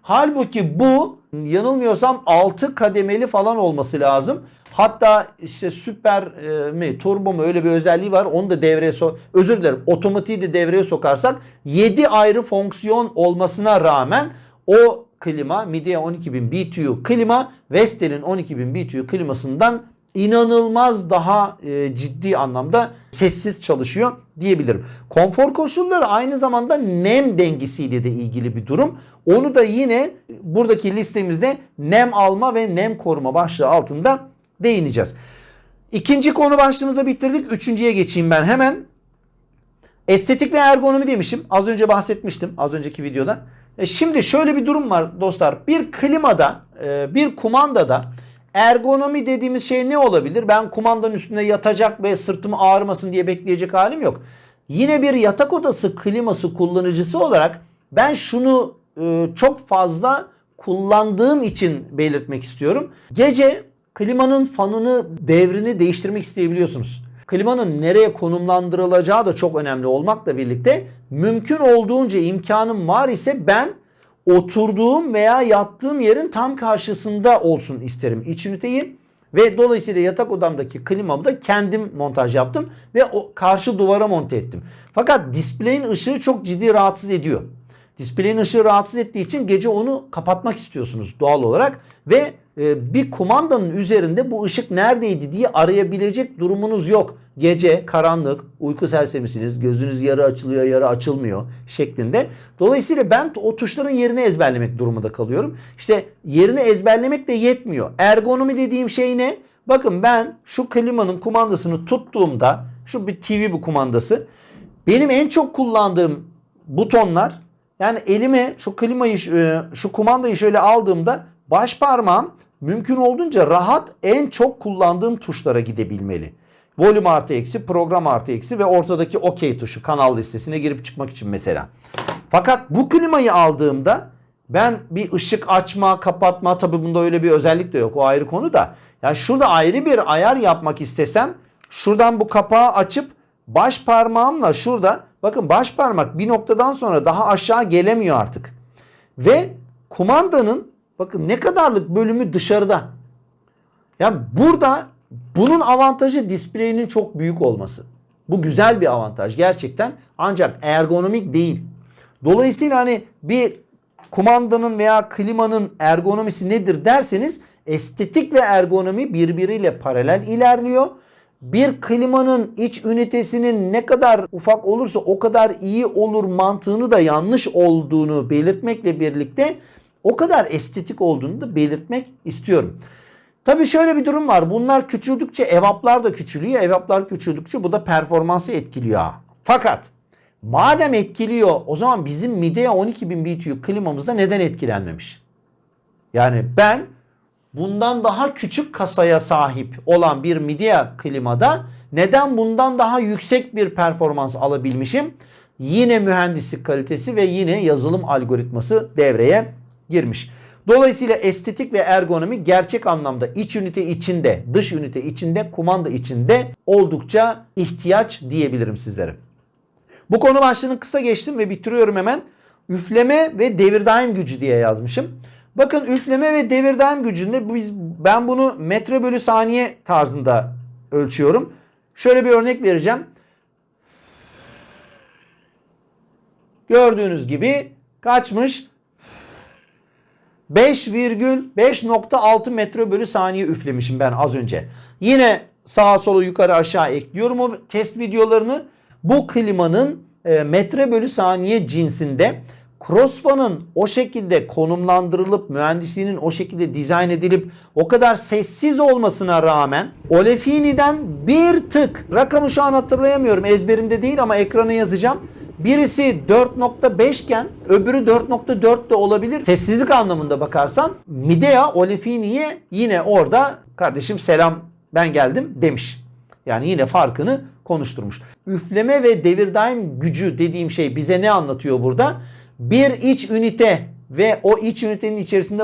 Halbuki bu yanılmıyorsam 6 kademeli falan olması lazım. Hatta işte süper e, mi turbo mu öyle bir özelliği var. Onu da devreye so özür dilerim otomatiği de devreye sokarsak 7 ayrı fonksiyon olmasına rağmen o klima Midea 12000 BTU klima Vestel'in 12000 BTU klimasından inanılmaz daha e, ciddi anlamda sessiz çalışıyor diyebilirim. Konfor koşulları aynı zamanda nem dengesiyle de ilgili bir durum. Onu da yine buradaki listemizde nem alma ve nem koruma başlığı altında değineceğiz. İkinci konu başlığımızda bitirdik. Üçüncüye geçeyim ben hemen. Estetik ve ergonomi demişim. Az önce bahsetmiştim az önceki videoda. E şimdi şöyle bir durum var dostlar. Bir klimada, e, bir kumandada ergonomi dediğimiz şey ne olabilir? Ben kumandanın üstünde yatacak ve sırtım ağrımasın diye bekleyecek halim yok. Yine bir yatak odası kliması kullanıcısı olarak ben şunu e, çok fazla kullandığım için belirtmek istiyorum. Gece klimanın fanını devrini değiştirmek isteyebiliyorsunuz. Klimanın nereye konumlandırılacağı da çok önemli olmakla birlikte mümkün olduğunca imkanım var ise ben oturduğum veya yattığım yerin tam karşısında olsun isterim iç üniteyi. Ve dolayısıyla yatak odamdaki klimamı da kendim montaj yaptım ve o karşı duvara monte ettim. Fakat display'in ışığı çok ciddi rahatsız ediyor. Display'in ışığı rahatsız ettiği için gece onu kapatmak istiyorsunuz doğal olarak ve bir kumandanın üzerinde bu ışık neredeydi diye arayabilecek durumunuz yok. Gece karanlık, uyku sersemisiniz, gözünüz yarı açılıyor, yarı açılmıyor şeklinde. Dolayısıyla ben o tuşların yerini ezberlemek durumunda kalıyorum. İşte yerini ezberlemek de yetmiyor. Ergonomi dediğim şey ne? Bakın ben şu klimanın kumandasını tuttuğumda, şu bir TV bu kumandası. Benim en çok kullandığım butonlar yani elime şu klimayı e, şu kumandayı şöyle aldığımda baş parmağım mümkün olduğunca rahat en çok kullandığım tuşlara gidebilmeli. Volüm artı eksi, program artı eksi ve ortadaki OK tuşu kanal listesine girip çıkmak için mesela. Fakat bu klimayı aldığımda ben bir ışık açma, kapatma tabi bunda öyle bir özellik de yok o ayrı konu da. Yani şurada ayrı bir ayar yapmak istesem şuradan bu kapağı açıp baş parmağımla şurada bakın baş parmak bir noktadan sonra daha aşağı gelemiyor artık. Ve kumandanın bakın ne kadarlık bölümü dışarıda. Yani burada bunun avantajı display'inin çok büyük olması. Bu güzel bir avantaj gerçekten ancak ergonomik değil. Dolayısıyla hani bir kumandanın veya klimanın ergonomisi nedir derseniz estetik ve ergonomi birbiriyle paralel ilerliyor. Bir klimanın iç ünitesinin ne kadar ufak olursa o kadar iyi olur mantığını da yanlış olduğunu belirtmekle birlikte o kadar estetik olduğunu da belirtmek istiyorum. Tabii şöyle bir durum var. Bunlar küçüldükçe evaplar da küçülüyor. Evaplar küçüldükçe bu da performansı etkiliyor. Fakat madem etkiliyor o zaman bizim Midea 12000 BTU klimamızda neden etkilenmemiş? Yani ben bundan daha küçük kasaya sahip olan bir Midea klimada neden bundan daha yüksek bir performans alabilmişim? Yine mühendislik kalitesi ve yine yazılım algoritması devreye girmiş. Dolayısıyla estetik ve ergonomi gerçek anlamda iç ünite içinde, dış ünite içinde, kumanda içinde oldukça ihtiyaç diyebilirim sizlere. Bu konu başlığını kısa geçtim ve bitiriyorum hemen. Üfleme ve devir daim gücü diye yazmışım. Bakın üfleme ve devir daim gücünde biz ben bunu metre bölü saniye tarzında ölçüyorum. Şöyle bir örnek vereceğim. Gördüğünüz gibi kaçmış? 5,5.6 metre bölü saniye üflemişim ben az önce. Yine sağa sola yukarı aşağı ekliyorum o test videolarını. Bu klimanın e, metre bölü saniye cinsinde crossfan'ın o şekilde konumlandırılıp mühendisliğinin o şekilde dizayn edilip o kadar sessiz olmasına rağmen Olefini'den bir tık rakamı şu an hatırlayamıyorum ezberimde değil ama ekrana yazacağım. Birisi 4.5 iken öbürü 4.4 de olabilir. Sessizlik anlamında bakarsan Midea Olefini'ye yine orada kardeşim selam ben geldim demiş. Yani yine farkını konuşturmuş. Üfleme ve devir daim gücü dediğim şey bize ne anlatıyor burada? Bir iç ünite ve o iç ünitenin içerisinde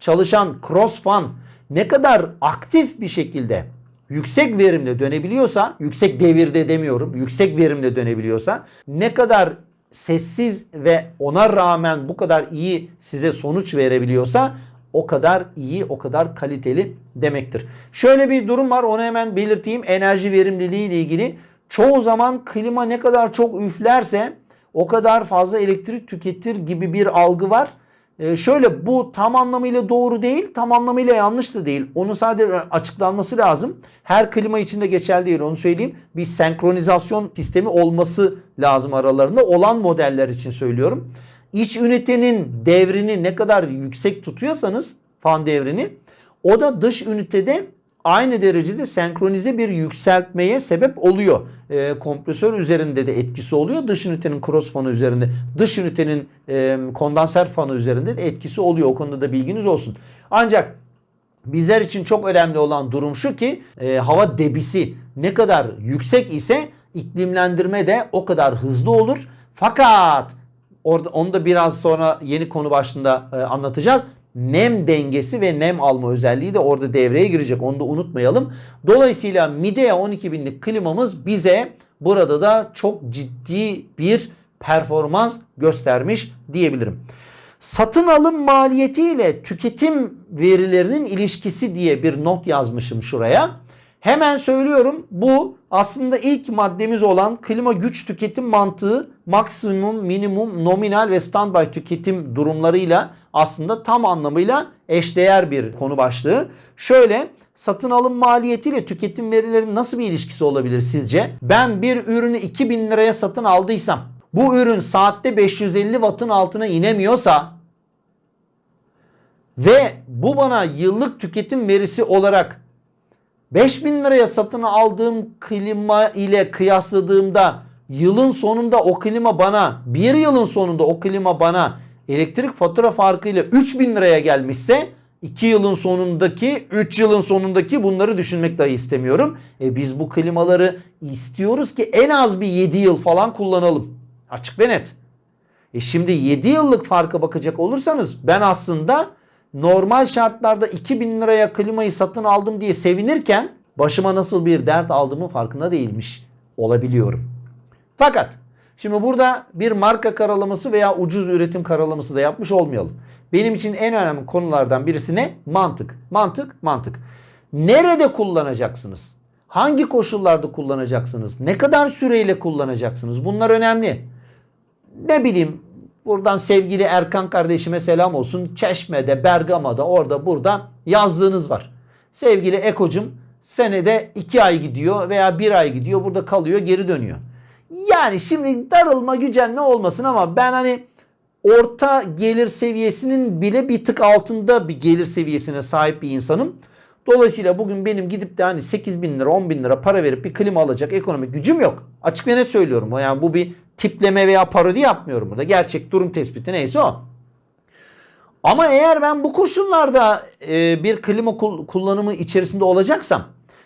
çalışan cross fan ne kadar aktif bir şekilde yüksek verimle dönebiliyorsa, yüksek devirde demiyorum, yüksek verimle dönebiliyorsa ne kadar sessiz ve ona rağmen bu kadar iyi size sonuç verebiliyorsa o kadar iyi, o kadar kaliteli demektir. Şöyle bir durum var onu hemen belirteyim. Enerji verimliliği ile ilgili çoğu zaman klima ne kadar çok üflerse o kadar fazla elektrik tüketir gibi bir algı var. Ee, şöyle bu tam anlamıyla doğru değil, tam anlamıyla yanlış da değil. Onun sadece açıklanması lazım. Her klima içinde geçerli değil onu söyleyeyim. Bir senkronizasyon sistemi olması lazım aralarında. Olan modeller için söylüyorum. İç ünitenin devrini ne kadar yüksek tutuyorsanız fan devrini o da dış ünitede aynı derecede senkronize bir yükseltmeye sebep oluyor. E, kompresör üzerinde de etkisi oluyor. Dış ünitenin cross fanı üzerinde, dış ünitenin e, kondanser fanı üzerinde de etkisi oluyor. O konuda da bilginiz olsun. Ancak Bizler için çok önemli olan durum şu ki e, hava debisi ne kadar yüksek ise iklimlendirme de o kadar hızlı olur. Fakat orada onu da biraz sonra yeni konu başlığında e, anlatacağız. Nem dengesi ve nem alma özelliği de orada devreye girecek. Onu da unutmayalım. Dolayısıyla Midea 12000'lik klimamız bize burada da çok ciddi bir performans göstermiş diyebilirim. Satın alım maliyeti ile tüketim verilerinin ilişkisi diye bir not yazmışım şuraya. Hemen söylüyorum bu aslında ilk maddemiz olan klima güç tüketim mantığı maksimum, minimum, nominal ve standby tüketim durumlarıyla aslında tam anlamıyla eşdeğer bir konu başlığı. Şöyle satın alım maliyeti ile tüketim verilerinin nasıl bir ilişkisi olabilir sizce? Ben bir ürünü 2000 liraya satın aldıysam bu ürün saatte 550 wattın altına inemiyorsa ve bu bana yıllık tüketim verisi olarak 5000 liraya satın aldığım klima ile kıyasladığımda yılın sonunda o klima bana bir yılın sonunda o klima bana elektrik fatura farkıyla 3000 liraya gelmişse 2 yılın sonundaki 3 yılın sonundaki bunları düşünmek dahi istemiyorum. E biz bu klimaları istiyoruz ki en az bir 7 yıl falan kullanalım. Açık ve net. E şimdi 7 yıllık farka bakacak olursanız ben aslında normal şartlarda 2000 liraya klimayı satın aldım diye sevinirken başıma nasıl bir dert aldığımın farkında değilmiş olabiliyorum. Fakat şimdi burada bir marka karalaması veya ucuz üretim karalaması da yapmış olmayalım. Benim için en önemli konulardan birisi ne? Mantık. Mantık, mantık. Nerede kullanacaksınız? Hangi koşullarda kullanacaksınız? Ne kadar süreyle kullanacaksınız? Bunlar önemli. Ne bileyim buradan sevgili Erkan kardeşime selam olsun. Çeşme'de, Bergama'da, orada burada yazlığınız var. Sevgili Ekocum senede 2 ay gidiyor veya 1 ay gidiyor. Burada kalıyor geri dönüyor. Yani şimdi darılma gücenme olmasın ama ben hani orta gelir seviyesinin bile bir tık altında bir gelir seviyesine sahip bir insanım. Dolayısıyla bugün benim gidip de hani 8 bin lira 10 bin lira para verip bir klima alacak ekonomik gücüm yok. Açık ve net söylüyorum. Yani bu bir tipleme veya parodi yapmıyorum burada. Gerçek durum tespiti neyse o. Ama eğer ben bu koşullarda e, bir klima kul- kullanımı içerisinde olacaksam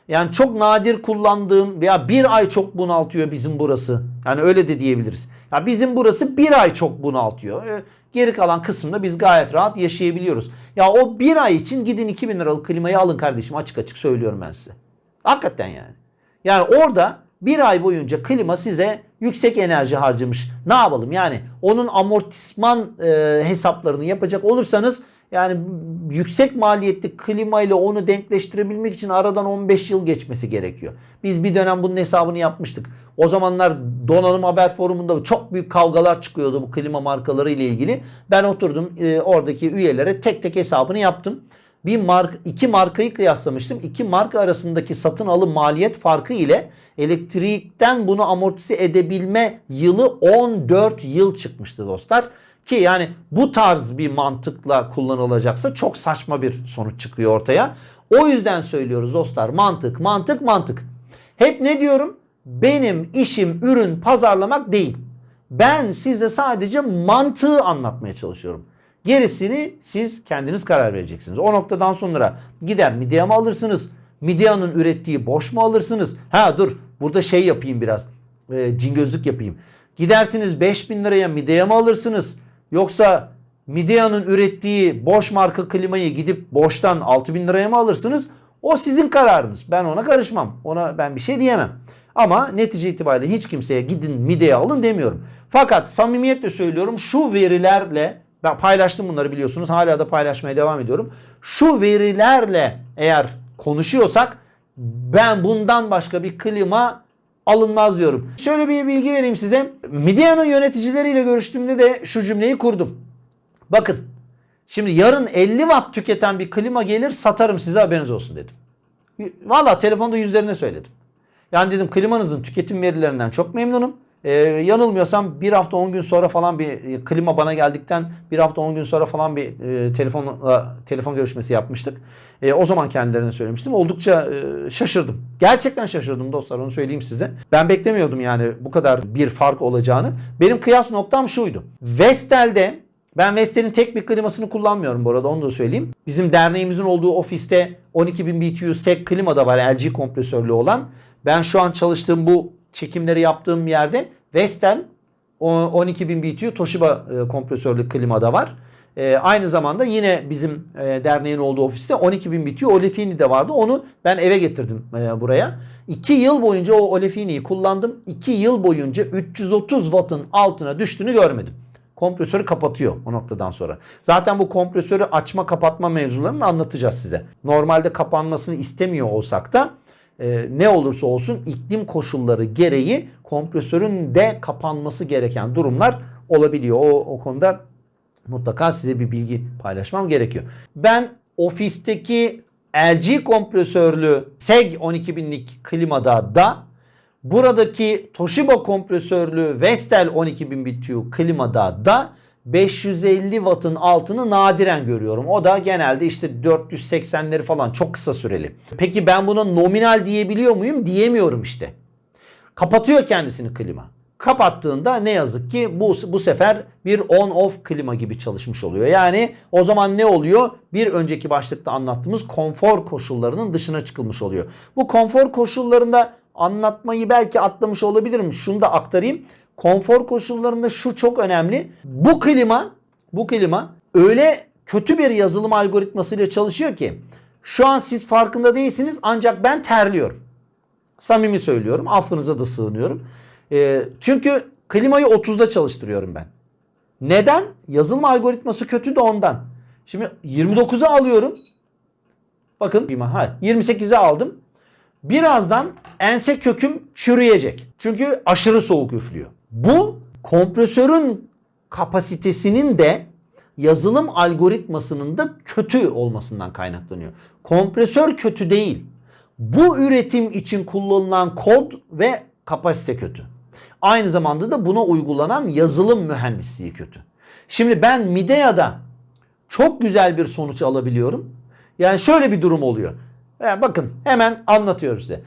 yani çok nadir kullandığım veya bir ay çok bunaltıyor bizim burası. Yani öyle de diyebiliriz. Ya bizim burası bir ay çok bunaltıyor. E, Geri kalan kısımda biz gayet rahat yaşayabiliyoruz. Ya o bir ay için gidin 2000 liralık klimayı alın kardeşim açık açık söylüyorum ben size. Hakikaten yani. Yani orada bir ay boyunca klima size yüksek enerji harcamış. Ne yapalım yani onun amortisman e, hesaplarını yapacak olursanız yani yüksek maliyetli klima ile onu denkleştirebilmek için aradan 15 yıl geçmesi gerekiyor. Biz bir dönem bunun hesabını yapmıştık. O zamanlar donanım haber forumunda çok büyük kavgalar çıkıyordu bu klima markaları ile ilgili. Ben oturdum e, oradaki üyelere tek tek hesabını yaptım. Bir mark, iki markayı kıyaslamıştım. İki marka arasındaki satın alım maliyet farkı ile elektrikten bunu amortize edebilme yılı 14 yıl çıkmıştı dostlar. Ki yani bu tarz bir mantıkla kullanılacaksa çok saçma bir sonuç çıkıyor ortaya. O yüzden söylüyoruz dostlar mantık mantık mantık. Hep ne diyorum? Benim işim ürün pazarlamak değil. Ben size sadece mantığı anlatmaya çalışıyorum. Gerisini siz kendiniz karar vereceksiniz. O noktadan sonra gider midye mi alırsınız? Midyanın ürettiği boş mu alırsınız? Ha dur burada şey yapayım biraz. E, cingözlük yapayım. Gidersiniz 5000 liraya midye mi alırsınız? Yoksa Midea'nın ürettiği boş marka klimayı gidip boştan 6000 liraya mı alırsınız? O sizin kararınız. Ben ona karışmam. Ona ben bir şey diyemem. Ama netice itibariyle hiç kimseye gidin Midea alın demiyorum. Fakat samimiyetle söylüyorum şu verilerle ben paylaştım bunları biliyorsunuz. Hala da paylaşmaya devam ediyorum. Şu verilerle eğer konuşuyorsak ben bundan başka bir klima alınmaz diyorum. Şöyle bir bilgi vereyim size. Midea'nın yöneticileriyle görüştüğümde de şu cümleyi kurdum. Bakın şimdi yarın 50 watt tüketen bir klima gelir satarım size haberiniz olsun dedim. Valla telefonda yüzlerine söyledim. Yani dedim klimanızın tüketim verilerinden çok memnunum. Ee, yanılmıyorsam bir hafta 10 gün sonra falan bir e, klima bana geldikten bir hafta 10 gün sonra falan bir e, telefonla telefon görüşmesi yapmıştık. E, o zaman kendilerine söylemiştim. Oldukça e, şaşırdım. Gerçekten şaşırdım dostlar onu söyleyeyim size. Ben beklemiyordum yani bu kadar bir fark olacağını. Benim kıyas noktam şuydu. Vestel'de Ben Vestel'in tek bir klimasını kullanmıyorum bu arada onu da söyleyeyim. Bizim derneğimizin olduğu ofiste 12.000 BTU SEC klima da var LG kompresörlü olan. Ben şu an çalıştığım bu çekimleri yaptığım yerde Vestel o 12.000 BTU Toshiba e, kompresörlü klima da var. E, aynı zamanda yine bizim e, derneğin olduğu ofiste 12.000 BTU Olefini de vardı. Onu ben eve getirdim e, buraya. 2 yıl boyunca o Olefini'yi kullandım. 2 yıl boyunca 330 wattın altına düştüğünü görmedim. Kompresörü kapatıyor o noktadan sonra. Zaten bu kompresörü açma kapatma mevzularını anlatacağız size. Normalde kapanmasını istemiyor olsak da e, ne olursa olsun iklim koşulları gereği kompresörün de kapanması gereken durumlar olabiliyor. O, o konuda mutlaka size bir bilgi paylaşmam gerekiyor. Ben ofisteki LG kompresörlü SEG 12000'lik klimada da buradaki Toshiba kompresörlü Vestel 12000 BTU klimada da 550 wattın altını nadiren görüyorum. O da genelde işte 480'leri falan çok kısa süreli. Peki ben buna nominal diyebiliyor muyum? Diyemiyorum işte. Kapatıyor kendisini klima. Kapattığında ne yazık ki bu, bu sefer bir on off klima gibi çalışmış oluyor. Yani o zaman ne oluyor? Bir önceki başlıkta anlattığımız konfor koşullarının dışına çıkılmış oluyor. Bu konfor koşullarında anlatmayı belki atlamış olabilirim. Şunu da aktarayım. Konfor koşullarında şu çok önemli. Bu klima, bu klima öyle kötü bir yazılım algoritmasıyla çalışıyor ki şu an siz farkında değilsiniz ancak ben terliyorum. Samimi söylüyorum. Affınıza da sığınıyorum. Ee, çünkü klimayı 30'da çalıştırıyorum ben. Neden? Yazılım algoritması kötü de ondan. Şimdi 29'a alıyorum. Bakın hayır 28'e aldım. Birazdan ense köküm çürüyecek. Çünkü aşırı soğuk üflüyor. Bu kompresörün kapasitesinin de yazılım algoritmasının da kötü olmasından kaynaklanıyor. Kompresör kötü değil. Bu üretim için kullanılan kod ve kapasite kötü. Aynı zamanda da buna uygulanan yazılım mühendisliği kötü. Şimdi ben Midea'da çok güzel bir sonuç alabiliyorum. Yani şöyle bir durum oluyor. Yani bakın hemen anlatıyorum size.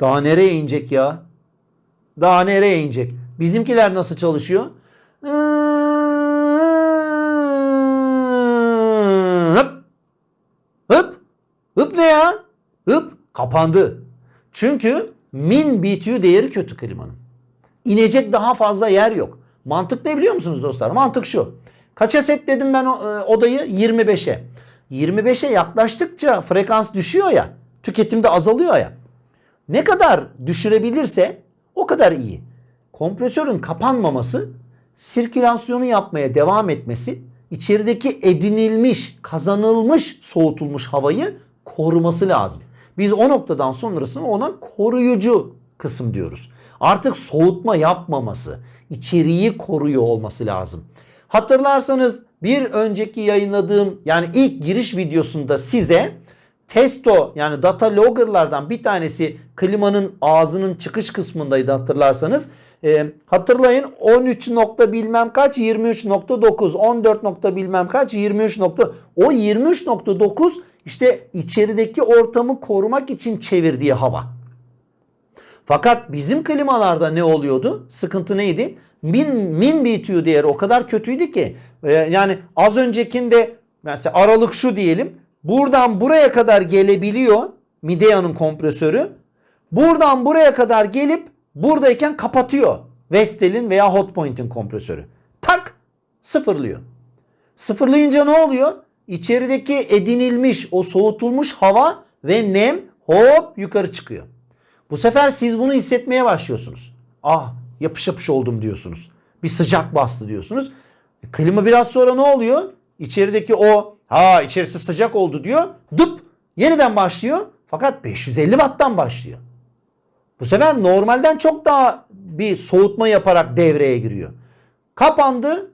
Daha nereye inecek ya? Daha nereye inecek? Bizimkiler nasıl çalışıyor? Hıp. Hıp. Hıp ne ya? Hıp. Kapandı. Çünkü min BTU değeri kötü klimanın. İnecek daha fazla yer yok. Mantık ne biliyor musunuz dostlar? Mantık şu. Kaça setledim ben e, odayı? 25'e. 25'e yaklaştıkça frekans düşüyor ya. Tüketim de azalıyor ya. Ne kadar düşürebilirse o kadar iyi. Kompresörün kapanmaması, sirkülasyonu yapmaya devam etmesi, içerideki edinilmiş, kazanılmış, soğutulmuş havayı koruması lazım. Biz o noktadan sonrasını ona koruyucu kısım diyoruz. Artık soğutma yapmaması, içeriği koruyor olması lazım. Hatırlarsanız bir önceki yayınladığım yani ilk giriş videosunda size Testo yani data logger'lardan bir tanesi klimanın ağzının çıkış kısmındaydı hatırlarsanız. Ee, hatırlayın 13 nokta bilmem kaç 23.9 14 nokta bilmem kaç 23 nokta o 23.9 işte içerideki ortamı korumak için çevirdiği hava. Fakat bizim klimalarda ne oluyordu? Sıkıntı neydi? Min, min BTU değeri o kadar kötüydü ki e, yani az öncekinde mesela aralık şu diyelim buradan buraya kadar gelebiliyor Midea'nın kompresörü. Buradan buraya kadar gelip buradayken kapatıyor. Vestel'in veya Hotpoint'in kompresörü. Tak sıfırlıyor. Sıfırlayınca ne oluyor? İçerideki edinilmiş o soğutulmuş hava ve nem hop yukarı çıkıyor. Bu sefer siz bunu hissetmeye başlıyorsunuz. Ah yapış yapış oldum diyorsunuz. Bir sıcak bastı diyorsunuz. E, klima biraz sonra ne oluyor? İçerideki o ha içerisi sıcak oldu diyor. Dıp yeniden başlıyor. Fakat 550 watt'tan başlıyor. Bu sefer normalden çok daha bir soğutma yaparak devreye giriyor. Kapandı,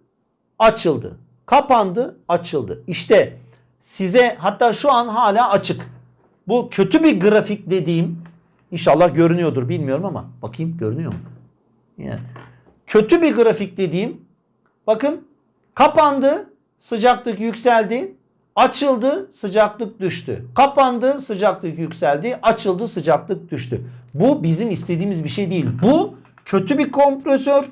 açıldı. Kapandı, açıldı. İşte size hatta şu an hala açık. Bu kötü bir grafik dediğim inşallah görünüyordur bilmiyorum ama bakayım görünüyor mu? Yani kötü bir grafik dediğim bakın kapandı sıcaklık yükseldi açıldı sıcaklık düştü. Kapandı sıcaklık yükseldi. Açıldı sıcaklık düştü. Bu bizim istediğimiz bir şey değil. Bu kötü bir kompresör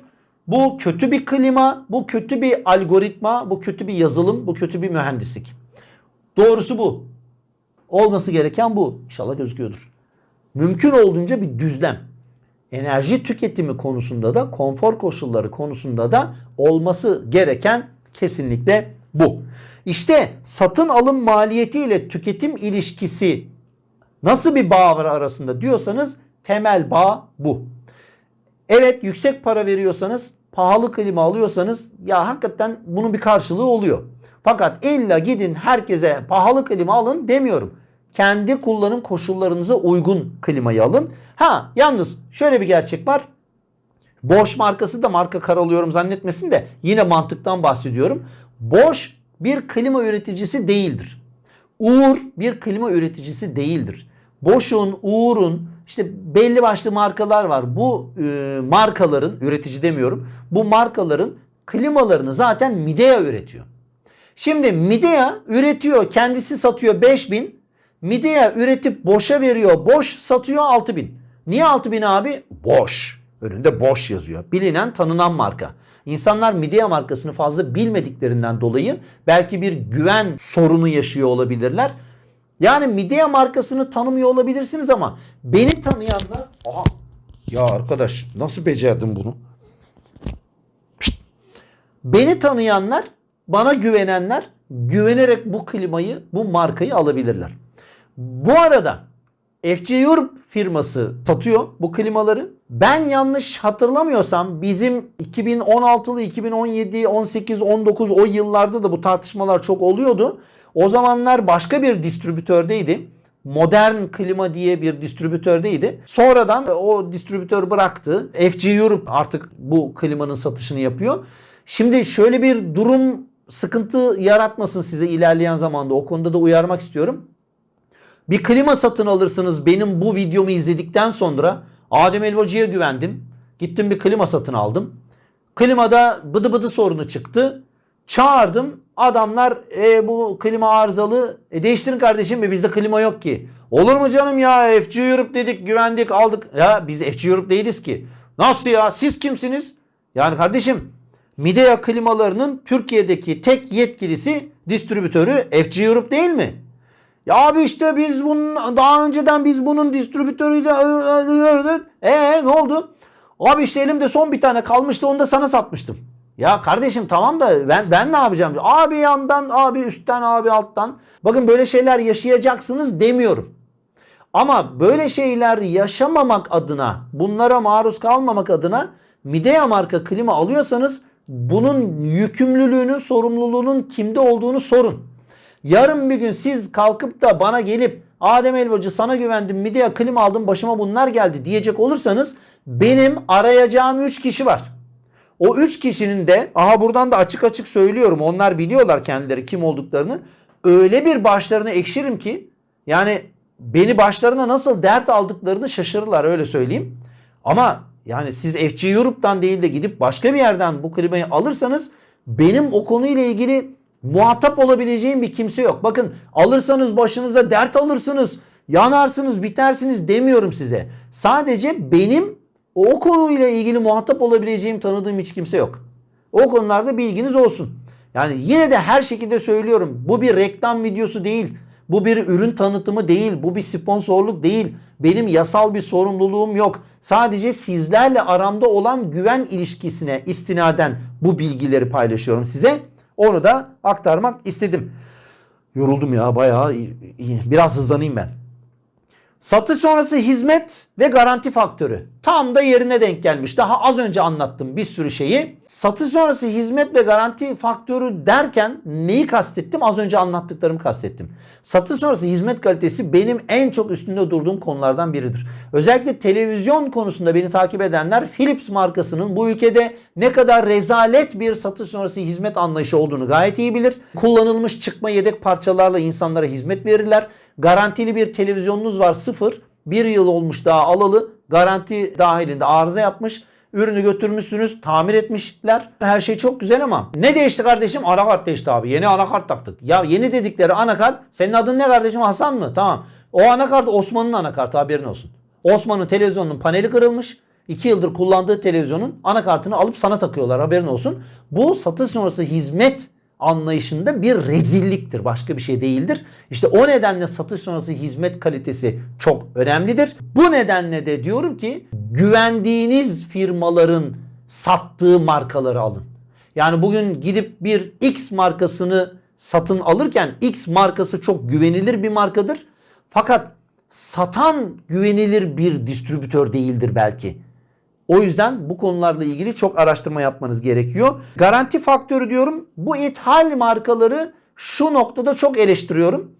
bu kötü bir klima bu kötü bir algoritma bu kötü bir yazılım bu kötü bir mühendislik. Doğrusu bu. Olması gereken bu. İnşallah gözüküyordur. Mümkün olduğunca bir düzlem. Enerji tüketimi konusunda da konfor koşulları konusunda da olması gereken kesinlikle bu. İşte satın alım maliyeti ile tüketim ilişkisi nasıl bir bağ var arasında diyorsanız temel bağ bu. Evet yüksek para veriyorsanız pahalı klima alıyorsanız ya hakikaten bunun bir karşılığı oluyor. Fakat illa gidin herkese pahalı klima alın demiyorum. Kendi kullanım koşullarınıza uygun klimayı alın. Ha yalnız şöyle bir gerçek var. Bosch markası da marka karalıyorum zannetmesin de yine mantıktan bahsediyorum. Bosch bir klima üreticisi değildir. Uğur bir klima üreticisi değildir. Bosch'un, Uğur'un işte belli başlı markalar var. Bu e, markaların üretici demiyorum. Bu markaların klimalarını zaten Midea üretiyor. Şimdi Midea üretiyor, kendisi satıyor 5000. Midea üretip Bosch'a veriyor. Bosch satıyor 6000. Niye 6000 abi? Bosch. Önünde Bosch yazıyor. Bilinen, tanınan marka. İnsanlar Midea markasını fazla bilmediklerinden dolayı belki bir güven sorunu yaşıyor olabilirler. Yani Midea markasını tanımıyor olabilirsiniz ama beni tanıyanlar... Aha ya arkadaş nasıl becerdin bunu? Pişt. Beni tanıyanlar, bana güvenenler güvenerek bu klimayı, bu markayı alabilirler. Bu arada FC Europe firması satıyor bu klimaları. Ben yanlış hatırlamıyorsam bizim 2016'lı, 2017, 18, 19 o yıllarda da bu tartışmalar çok oluyordu. O zamanlar başka bir distribütördeydi. Modern Klima diye bir distribütördeydi. Sonradan o distribütör bıraktı. FC Europe artık bu klimanın satışını yapıyor. Şimdi şöyle bir durum sıkıntı yaratmasın size ilerleyen zamanda. O konuda da uyarmak istiyorum. Bir klima satın alırsınız benim bu videomu izledikten sonra Adem Elvacı'ya güvendim. Gittim bir klima satın aldım. Klimada bıdı bıdı sorunu çıktı. Çağırdım. Adamlar e, bu klima arızalı. E, değiştirin kardeşim mi bizde klima yok ki. Olur mu canım ya FC Europe dedik güvendik aldık. Ya biz FC Europe değiliz ki. Nasıl ya siz kimsiniz? Yani kardeşim Midea klimalarının Türkiye'deki tek yetkilisi distribütörü FC Europe değil mi? Ya abi işte biz bunun daha önceden biz bunun distribütörüydü. Eee ne oldu? Abi işte elimde son bir tane kalmıştı onu da sana satmıştım. Ya kardeşim tamam da ben ben ne yapacağım? Abi yandan, abi üstten, abi alttan. Bakın böyle şeyler yaşayacaksınız demiyorum. Ama böyle şeyler yaşamamak adına, bunlara maruz kalmamak adına Midea marka klima alıyorsanız bunun yükümlülüğünün, sorumluluğunun kimde olduğunu sorun. Yarın bir gün siz kalkıp da bana gelip Adem Elbacı sana güvendim Midea klima aldım başıma bunlar geldi diyecek olursanız benim arayacağım 3 kişi var. O 3 kişinin de aha buradan da açık açık söylüyorum onlar biliyorlar kendileri kim olduklarını. Öyle bir başlarını ekşirim ki yani beni başlarına nasıl dert aldıklarını şaşırırlar öyle söyleyeyim. Ama yani siz FC Europe'dan değil de gidip başka bir yerden bu klimayı alırsanız benim o konuyla ilgili muhatap olabileceğim bir kimse yok. Bakın alırsanız başınıza dert alırsınız, yanarsınız, bitersiniz demiyorum size. Sadece benim o konuyla ilgili muhatap olabileceğim tanıdığım hiç kimse yok. O konularda bilginiz olsun. Yani yine de her şekilde söylüyorum. Bu bir reklam videosu değil. Bu bir ürün tanıtımı değil. Bu bir sponsorluk değil. Benim yasal bir sorumluluğum yok. Sadece sizlerle aramda olan güven ilişkisine istinaden bu bilgileri paylaşıyorum size. Onu da aktarmak istedim. Yoruldum ya bayağı iyi. Biraz hızlanayım ben. Satış sonrası hizmet ve garanti faktörü. Tam da yerine denk gelmiş. Daha az önce anlattım bir sürü şeyi. Satış sonrası hizmet ve garanti faktörü derken neyi kastettim? Az önce anlattıklarımı kastettim. Satış sonrası hizmet kalitesi benim en çok üstünde durduğum konulardan biridir. Özellikle televizyon konusunda beni takip edenler Philips markasının bu ülkede ne kadar rezalet bir satış sonrası hizmet anlayışı olduğunu gayet iyi bilir. Kullanılmış çıkma yedek parçalarla insanlara hizmet verirler. Garantili bir televizyonunuz var sıfır. Bir yıl olmuş daha alalı. Garanti dahilinde arıza yapmış. Ürünü götürmüşsünüz, tamir etmişler. Her şey çok güzel ama ne değişti kardeşim? Anakart değişti abi. Yeni anakart taktık. Ya yeni dedikleri anakart senin adın ne kardeşim? Hasan mı? Tamam. O anakart Osman'ın anakartı haberin olsun. Osman'ın televizyonunun paneli kırılmış. 2 yıldır kullandığı televizyonun anakartını alıp sana takıyorlar haberin olsun. Bu satış sonrası hizmet anlayışında bir rezilliktir. Başka bir şey değildir. İşte o nedenle satış sonrası hizmet kalitesi çok önemlidir. Bu nedenle de diyorum ki güvendiğiniz firmaların sattığı markaları alın. Yani bugün gidip bir X markasını satın alırken X markası çok güvenilir bir markadır. Fakat satan güvenilir bir distribütör değildir belki. O yüzden bu konularla ilgili çok araştırma yapmanız gerekiyor. Garanti faktörü diyorum. Bu ithal markaları şu noktada çok eleştiriyorum.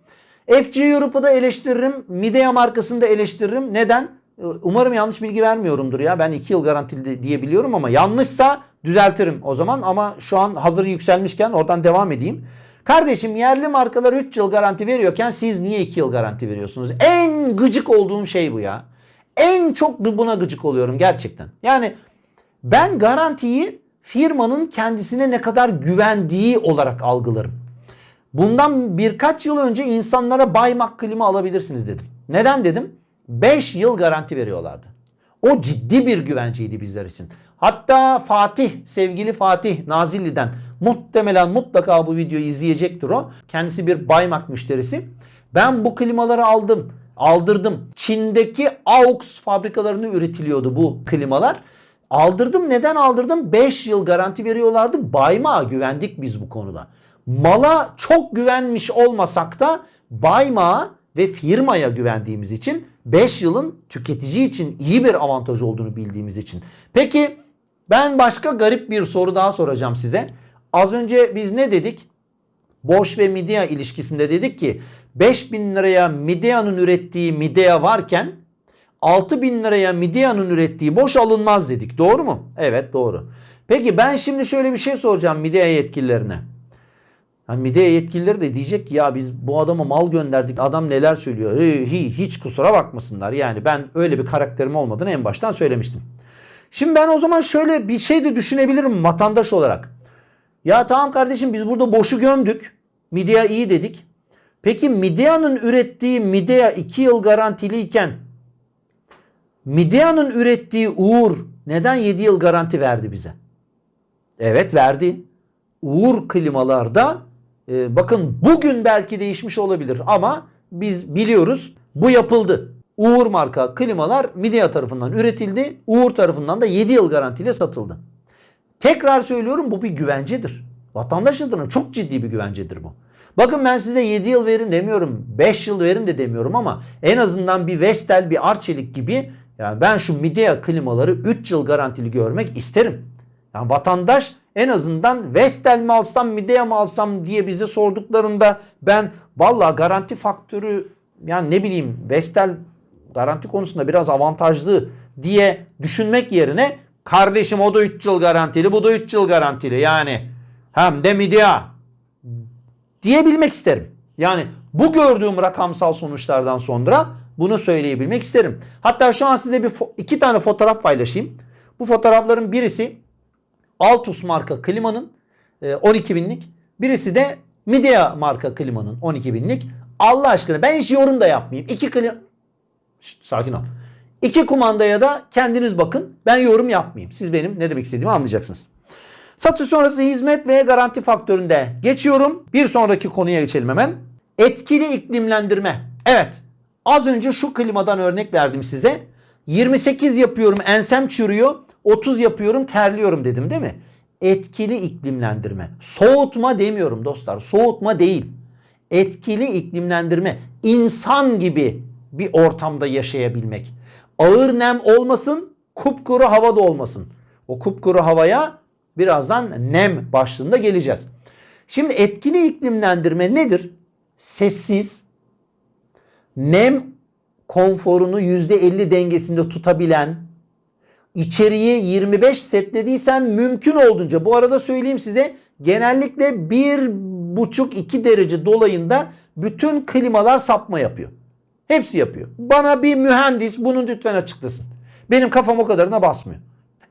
FG Europe'u da eleştiririm. Midea markasını da eleştiririm. Neden? Ee, Umarım yanlış bilgi vermiyorumdur ya. Ben 2 yıl garantili diyebiliyorum ama yanlışsa düzeltirim o zaman. Ama şu an hazır yükselmişken oradan devam edeyim. Kardeşim yerli markalar 3 yıl garanti veriyorken siz niye 2 yıl garanti veriyorsunuz? En gıcık olduğum şey bu ya. En çok buna gıcık oluyorum gerçekten. Yani ben garantiyi firmanın kendisine ne kadar güvendiği olarak algılarım. Bundan birkaç yıl önce insanlara Baymak klima alabilirsiniz dedim. Neden dedim? 5 yıl garanti veriyorlardı. O ciddi bir güvenceydi bizler için. Hatta Fatih, sevgili Fatih Nazilli'den muhtemelen mutlaka bu videoyu izleyecektir o. Kendisi bir Baymak müşterisi. Ben bu klimaları aldım, aldırdım. Çin'deki AUX fabrikalarını üretiliyordu bu klimalar. Aldırdım. Neden aldırdım? 5 yıl garanti veriyorlardı. Baymak'a güvendik biz bu konuda. Mala çok güvenmiş olmasak da Baymak'a ve firmaya güvendiğimiz için 5 yılın tüketici için iyi bir avantaj olduğunu bildiğimiz için. Peki ben başka garip bir soru daha soracağım size. Az önce biz ne dedik? Bosch ve Midea ilişkisinde dedik ki 5000 liraya Midea'nın ürettiği Midea varken 6000 liraya Midea'nın ürettiği Bosch alınmaz dedik. Doğru mu? Evet doğru. Peki ben şimdi şöyle bir şey soracağım Midea yetkililerine. Yani Midea yetkilileri de diyecek ki ya biz bu adama mal gönderdik. Adam neler söylüyor. Hiç kusura bakmasınlar. Yani ben öyle bir karakterim olmadığını en baştan söylemiştim. Şimdi ben o zaman şöyle bir şey de düşünebilirim vatandaş olarak. Ya tamam kardeşim biz burada boşu gömdük. Midea iyi dedik. Peki Midea'nın ürettiği Midea 2 yıl garantiliyken Midea'nın ürettiği Uğur neden 7 yıl garanti verdi bize? Evet verdi. Uğur klimalarda e, bakın bugün belki değişmiş olabilir ama biz biliyoruz bu yapıldı. Uğur marka klimalar Midea tarafından üretildi. Uğur tarafından da 7 yıl garantiyle satıldı. Tekrar söylüyorum bu bir güvencedir. Vatandaş adına çok ciddi bir güvencedir bu. Bakın ben size 7 yıl verin demiyorum. 5 yıl verin de demiyorum ama en azından bir Vestel, bir Arçelik gibi yani ben şu Midea klimaları 3 yıl garantili görmek isterim. Yani vatandaş en azından Vestel mi alsam Midea mı alsam diye bize sorduklarında ben valla garanti faktörü yani ne bileyim Vestel garanti konusunda biraz avantajlı diye düşünmek yerine kardeşim o da 3 yıl garantili bu da 3 yıl garantili yani hem de Midea diyebilmek isterim. Yani bu gördüğüm rakamsal sonuçlardan sonra bunu söyleyebilmek isterim. Hatta şu an size bir iki tane fotoğraf paylaşayım. Bu fotoğrafların birisi Altus marka klimanın 12 binlik. Birisi de Midea marka klimanın 12 binlik. Allah aşkına ben hiç yorum da yapmayayım. İki klima... Şişt, sakin ol. İki kumandaya da kendiniz bakın. Ben yorum yapmayayım. Siz benim ne demek istediğimi anlayacaksınız. Satış sonrası hizmet ve garanti faktöründe geçiyorum. Bir sonraki konuya geçelim hemen. Etkili iklimlendirme. Evet. Az önce şu klimadan örnek verdim size. 28 yapıyorum ensem çürüyor. 30 yapıyorum terliyorum dedim değil mi? Etkili iklimlendirme. Soğutma demiyorum dostlar. Soğutma değil. Etkili iklimlendirme. İnsan gibi bir ortamda yaşayabilmek. Ağır nem olmasın, kupkuru havada olmasın. O kupkuru havaya birazdan nem başlığında geleceğiz. Şimdi etkili iklimlendirme nedir? Sessiz, nem konforunu %50 dengesinde tutabilen, içeriği 25 setlediysen mümkün olduğunca bu arada söyleyeyim size genellikle 1,5-2 derece dolayında bütün klimalar sapma yapıyor. Hepsi yapıyor. Bana bir mühendis bunu lütfen açıklasın. Benim kafam o kadarına basmıyor.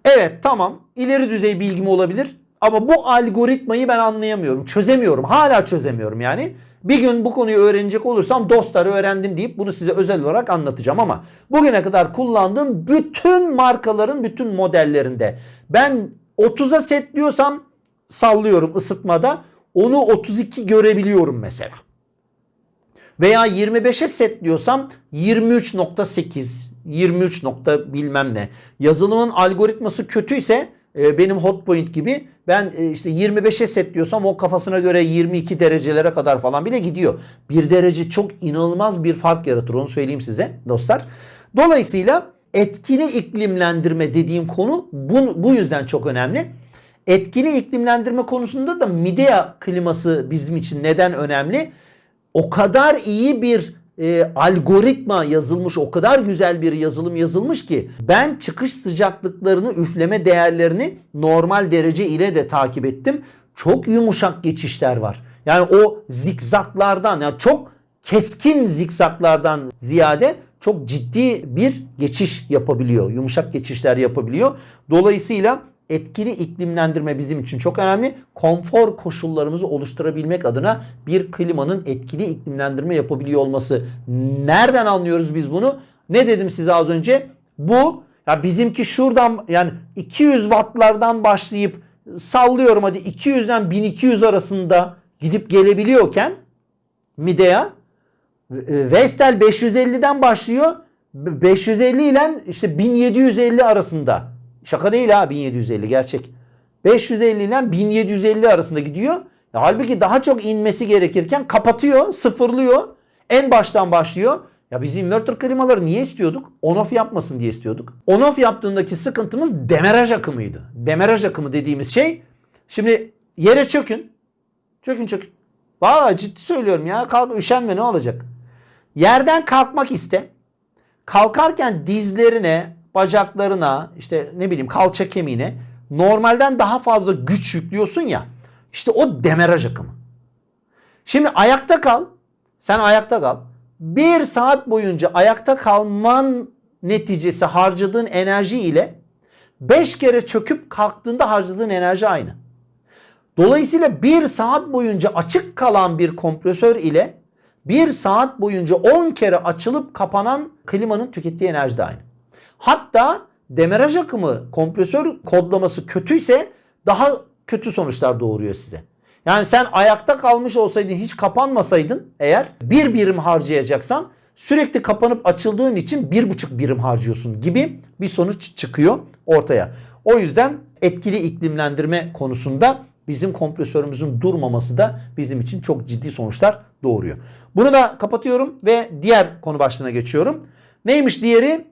Evet tamam ileri düzey bilgim olabilir ama bu algoritmayı ben anlayamıyorum. Çözemiyorum. Hala çözemiyorum yani. Bir gün bu konuyu öğrenecek olursam dostları öğrendim deyip bunu size özel olarak anlatacağım ama bugüne kadar kullandığım bütün markaların bütün modellerinde ben 30'a setliyorsam sallıyorum ısıtmada onu 32 görebiliyorum mesela. Veya 25'e setliyorsam 23.8, 23 nokta bilmem ne. Yazılımın algoritması kötüyse e, benim hotpoint gibi ben e, işte 25'e setliyorsam o kafasına göre 22 derecelere kadar falan bile gidiyor. Bir derece çok inanılmaz bir fark yaratır onu söyleyeyim size dostlar. Dolayısıyla etkili iklimlendirme dediğim konu bu, bu yüzden çok önemli. Etkili iklimlendirme konusunda da Midea kliması bizim için neden önemli? o kadar iyi bir e, algoritma yazılmış, o kadar güzel bir yazılım yazılmış ki ben çıkış sıcaklıklarını, üfleme değerlerini normal derece ile de takip ettim. Çok yumuşak geçişler var. Yani o zikzaklardan yani çok keskin zikzaklardan ziyade çok ciddi bir geçiş yapabiliyor. Yumuşak geçişler yapabiliyor. Dolayısıyla etkili iklimlendirme bizim için çok önemli. Konfor koşullarımızı oluşturabilmek adına bir klimanın etkili iklimlendirme yapabiliyor olması. Nereden anlıyoruz biz bunu? Ne dedim size az önce? Bu ya bizimki şuradan yani 200 wattlardan başlayıp sallıyorum hadi 200'den 1200 arasında gidip gelebiliyorken Midea e, Vestel 550'den başlıyor. 550 ile işte 1750 arasında. Şaka değil ha 1750 gerçek. 550 ile 1750 arasında gidiyor. Ya halbuki daha çok inmesi gerekirken kapatıyor, sıfırlıyor. En baştan başlıyor. Ya biz inverter klimaları niye istiyorduk? On-off yapmasın diye istiyorduk. On-off yaptığındaki sıkıntımız demeraj akımıydı. Demeraj akımı dediğimiz şey şimdi yere çökün. Çökün çökün. Valla ciddi söylüyorum ya. Kalk üşenme ne olacak? Yerden kalkmak iste. Kalkarken dizlerine, bacaklarına, işte ne bileyim kalça kemiğine normalden daha fazla güç yüklüyorsun ya. İşte o demeraj akımı. Şimdi ayakta kal. Sen ayakta kal. Bir saat boyunca ayakta kalman neticesi harcadığın enerji ile 5 kere çöküp kalktığında harcadığın enerji aynı. Dolayısıyla bir saat boyunca açık kalan bir kompresör ile bir saat boyunca 10 kere açılıp kapanan klimanın tükettiği enerji de aynı. Hatta demeraj akımı kompresör kodlaması kötüyse daha kötü sonuçlar doğuruyor size. Yani sen ayakta kalmış olsaydın hiç kapanmasaydın eğer bir birim harcayacaksan sürekli kapanıp açıldığın için bir buçuk birim harcıyorsun gibi bir sonuç çıkıyor ortaya. O yüzden etkili iklimlendirme konusunda bizim kompresörümüzün durmaması da bizim için çok ciddi sonuçlar doğuruyor. Bunu da kapatıyorum ve diğer konu başlığına geçiyorum. Neymiş diğeri?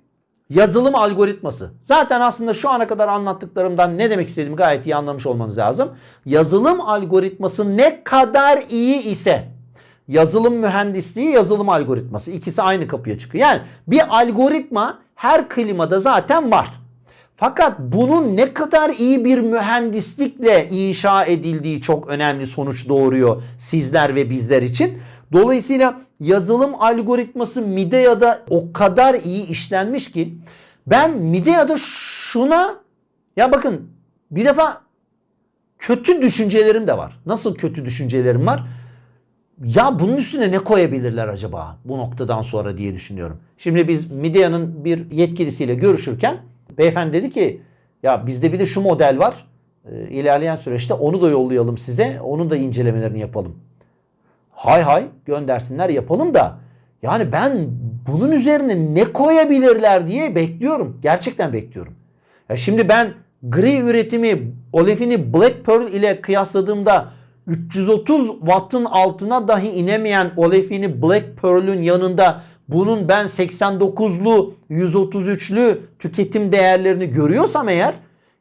Yazılım algoritması. Zaten aslında şu ana kadar anlattıklarımdan ne demek istediğimi gayet iyi anlamış olmanız lazım. Yazılım algoritması ne kadar iyi ise yazılım mühendisliği, yazılım algoritması ikisi aynı kapıya çıkıyor. Yani bir algoritma her klimada zaten var. Fakat bunun ne kadar iyi bir mühendislikle inşa edildiği çok önemli sonuç doğuruyor sizler ve bizler için. Dolayısıyla yazılım algoritması Midea'da o kadar iyi işlenmiş ki ben Midea'da şuna ya bakın bir defa kötü düşüncelerim de var. Nasıl kötü düşüncelerim var? Ya bunun üstüne ne koyabilirler acaba bu noktadan sonra diye düşünüyorum. Şimdi biz Midea'nın bir yetkilisiyle görüşürken beyefendi dedi ki ya bizde bir de şu model var. Ee, ilerleyen süreçte onu da yollayalım size. Onun da incelemelerini yapalım. Hay hay göndersinler yapalım da yani ben bunun üzerine ne koyabilirler diye bekliyorum. Gerçekten bekliyorum. Ya şimdi ben gri üretimi olefini Black Pearl ile kıyasladığımda 330 wattın altına dahi inemeyen olefini Black Pearl'ün yanında bunun ben 89'lu 133'lü tüketim değerlerini görüyorsam eğer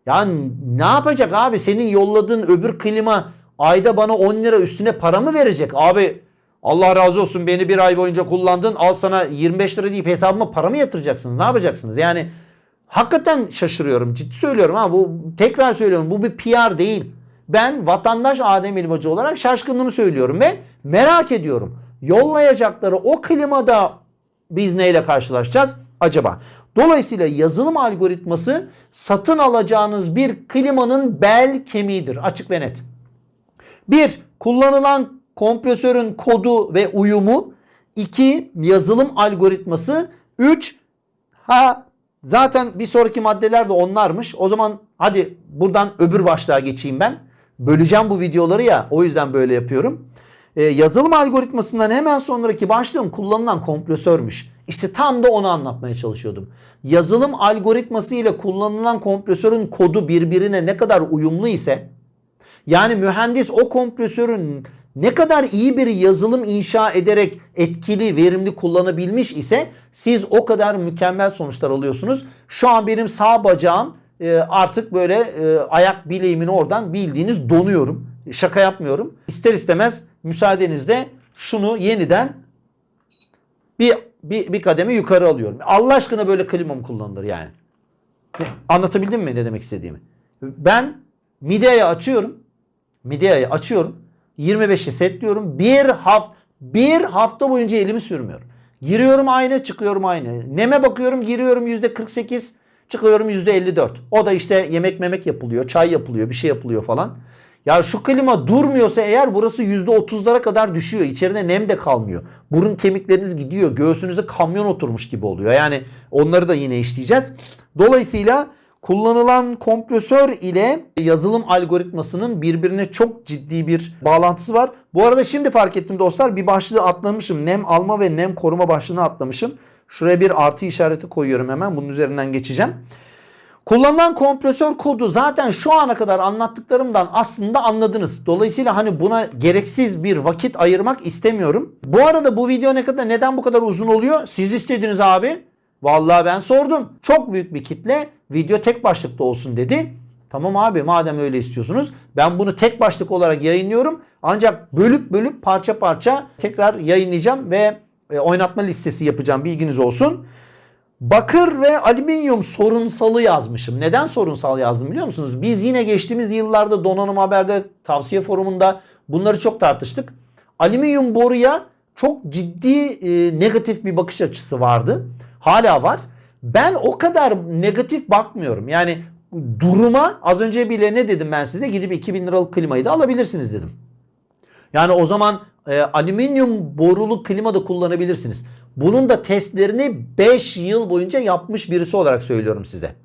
yani ne yapacak abi senin yolladığın öbür klima ayda bana 10 lira üstüne para mı verecek? Abi Allah razı olsun beni bir ay boyunca kullandın al sana 25 lira deyip hesabıma para mı yatıracaksınız? Ne yapacaksınız? Yani hakikaten şaşırıyorum. Ciddi söylüyorum ha bu tekrar söylüyorum bu bir PR değil. Ben vatandaş Adem İlbacı olarak şaşkınlığımı söylüyorum ve merak ediyorum. Yollayacakları o klimada biz neyle karşılaşacağız acaba? Dolayısıyla yazılım algoritması satın alacağınız bir klimanın bel kemiğidir. Açık ve net. Bir, kullanılan kompresörün kodu ve uyumu. İki, yazılım algoritması. Üç, ha zaten bir sonraki maddeler de onlarmış. O zaman hadi buradan öbür başlığa geçeyim ben. Böleceğim bu videoları ya o yüzden böyle yapıyorum. Ee, yazılım algoritmasından hemen sonraki başlığım kullanılan kompresörmüş. İşte tam da onu anlatmaya çalışıyordum. Yazılım algoritması ile kullanılan kompresörün kodu birbirine ne kadar uyumlu ise yani mühendis o kompresörün ne kadar iyi bir yazılım inşa ederek etkili, verimli kullanabilmiş ise siz o kadar mükemmel sonuçlar alıyorsunuz. Şu an benim sağ bacağım e, artık böyle e, ayak bileğimin oradan bildiğiniz donuyorum. Şaka yapmıyorum. İster istemez müsaadenizle şunu yeniden bir, bir, bir kademe yukarı alıyorum. Allah aşkına böyle klima mı kullanılır yani? Anlatabildim mi ne demek istediğimi? Ben Midea'yı açıyorum. Midea'yı açıyorum. 25'e setliyorum. Bir hafta bir hafta boyunca elimi sürmüyorum. Giriyorum aynı, çıkıyorum aynı. Neme bakıyorum, giriyorum %48, çıkıyorum %54. O da işte yemek memek yapılıyor, çay yapılıyor, bir şey yapılıyor falan. Ya şu klima durmuyorsa eğer burası %30'lara kadar düşüyor. İçeride nem de kalmıyor. Burun kemikleriniz gidiyor. Göğsünüze kamyon oturmuş gibi oluyor. Yani onları da yine işleyeceğiz. Dolayısıyla kullanılan kompresör ile yazılım algoritmasının birbirine çok ciddi bir bağlantısı var. Bu arada şimdi fark ettim dostlar bir başlığı atlamışım. Nem alma ve nem koruma başlığını atlamışım. Şuraya bir artı işareti koyuyorum hemen. Bunun üzerinden geçeceğim. Kullanılan kompresör kodu zaten şu ana kadar anlattıklarımdan aslında anladınız. Dolayısıyla hani buna gereksiz bir vakit ayırmak istemiyorum. Bu arada bu video ne kadar neden bu kadar uzun oluyor? Siz istediniz abi. Vallahi ben sordum. Çok büyük bir kitle video tek başlıkta olsun dedi. Tamam abi madem öyle istiyorsunuz ben bunu tek başlık olarak yayınlıyorum. Ancak bölüp bölüp parça parça tekrar yayınlayacağım ve e, oynatma listesi yapacağım bilginiz olsun. Bakır ve alüminyum sorunsalı yazmışım. Neden sorunsal yazdım biliyor musunuz? Biz yine geçtiğimiz yıllarda Donanım Haber'de tavsiye forumunda bunları çok tartıştık. Alüminyum boruya çok ciddi e, negatif bir bakış açısı vardı. Hala var. Ben o kadar negatif bakmıyorum. Yani duruma az önce bile ne dedim ben size? Gidip 2000 liralık klimayı da alabilirsiniz dedim. Yani o zaman e, alüminyum borulu klima da kullanabilirsiniz. Bunun da testlerini 5 yıl boyunca yapmış birisi olarak söylüyorum size.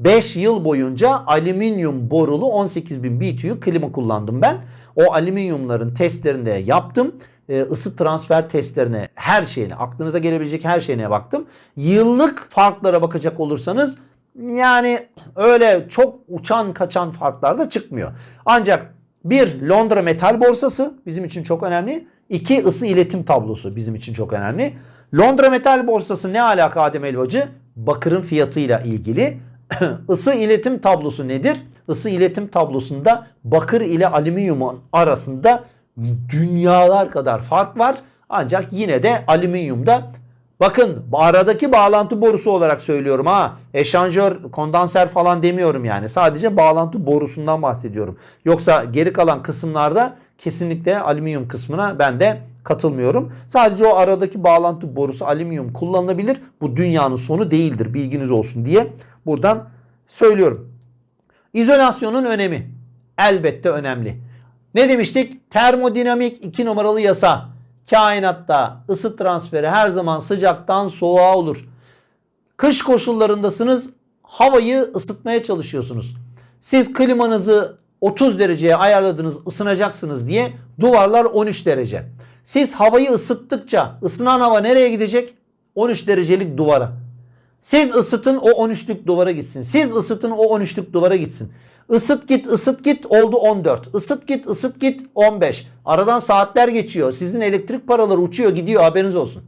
5 yıl boyunca alüminyum borulu 18.000 BTU klima kullandım ben. O alüminyumların testlerini de yaptım. E, ısı transfer testlerine her şeyine aklınıza gelebilecek her şeyine baktım. Yıllık farklara bakacak olursanız yani öyle çok uçan kaçan farklar da çıkmıyor. Ancak bir Londra metal borsası bizim için çok önemli. İki ısı iletim tablosu bizim için çok önemli. Londra metal borsası ne alaka Adem Elbacı? Bakırın fiyatıyla ilgili. Isı iletim tablosu nedir? Isı iletim tablosunda bakır ile alüminyumun arasında dünyalar kadar fark var. Ancak yine de alüminyumda bakın aradaki bağlantı borusu olarak söylüyorum ha. Eşanjör, kondanser falan demiyorum yani. Sadece bağlantı borusundan bahsediyorum. Yoksa geri kalan kısımlarda kesinlikle alüminyum kısmına ben de katılmıyorum. Sadece o aradaki bağlantı borusu alüminyum kullanılabilir. Bu dünyanın sonu değildir bilginiz olsun diye buradan söylüyorum. İzolasyonun önemi elbette önemli. Ne demiştik? Termodinamik 2 numaralı yasa. Kainatta ısı transferi her zaman sıcaktan soğuğa olur. Kış koşullarındasınız. Havayı ısıtmaya çalışıyorsunuz. Siz klimanızı 30 dereceye ayarladınız ısınacaksınız diye duvarlar 13 derece. Siz havayı ısıttıkça ısınan hava nereye gidecek? 13 derecelik duvara. Siz ısıtın o 13'lük duvara gitsin. Siz ısıtın o 13'lük duvara gitsin. Isıt git ısıt git oldu 14. Isıt git ısıt git 15. Aradan saatler geçiyor. Sizin elektrik paraları uçuyor gidiyor haberiniz olsun.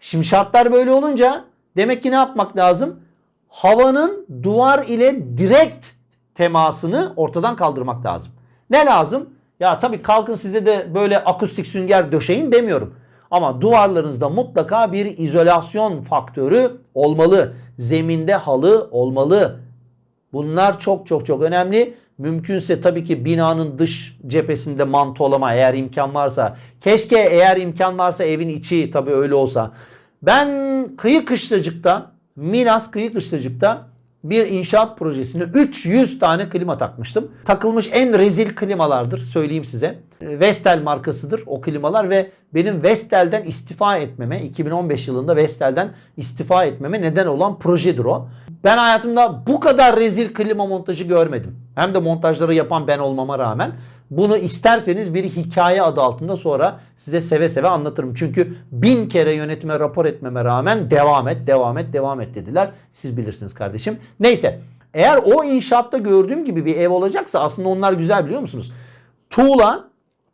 Şimdi şartlar böyle olunca demek ki ne yapmak lazım? Havanın duvar ile direkt temasını ortadan kaldırmak lazım. Ne lazım? Ya tabii kalkın size de böyle akustik sünger döşeyin demiyorum. Ama duvarlarınızda mutlaka bir izolasyon faktörü olmalı. Zeminde halı olmalı. Bunlar çok çok çok önemli. Mümkünse tabii ki binanın dış cephesinde mantolama eğer imkan varsa. Keşke eğer imkan varsa evin içi tabii öyle olsa. Ben kıyı kışlacıkta Milas Kıyı Kışlacık'ta bir inşaat projesine 300 tane klima takmıştım. Takılmış en rezil klimalardır söyleyeyim size. Vestel markasıdır o klimalar ve benim Vestel'den istifa etmeme 2015 yılında Vestel'den istifa etmeme neden olan projedir o. Ben hayatımda bu kadar rezil klima montajı görmedim. Hem de montajları yapan ben olmama rağmen. Bunu isterseniz bir hikaye adı altında sonra size seve seve anlatırım. Çünkü bin kere yönetime rapor etmeme rağmen devam et, devam et, devam et dediler. Siz bilirsiniz kardeşim. Neyse eğer o inşaatta gördüğüm gibi bir ev olacaksa aslında onlar güzel biliyor musunuz? Tuğla,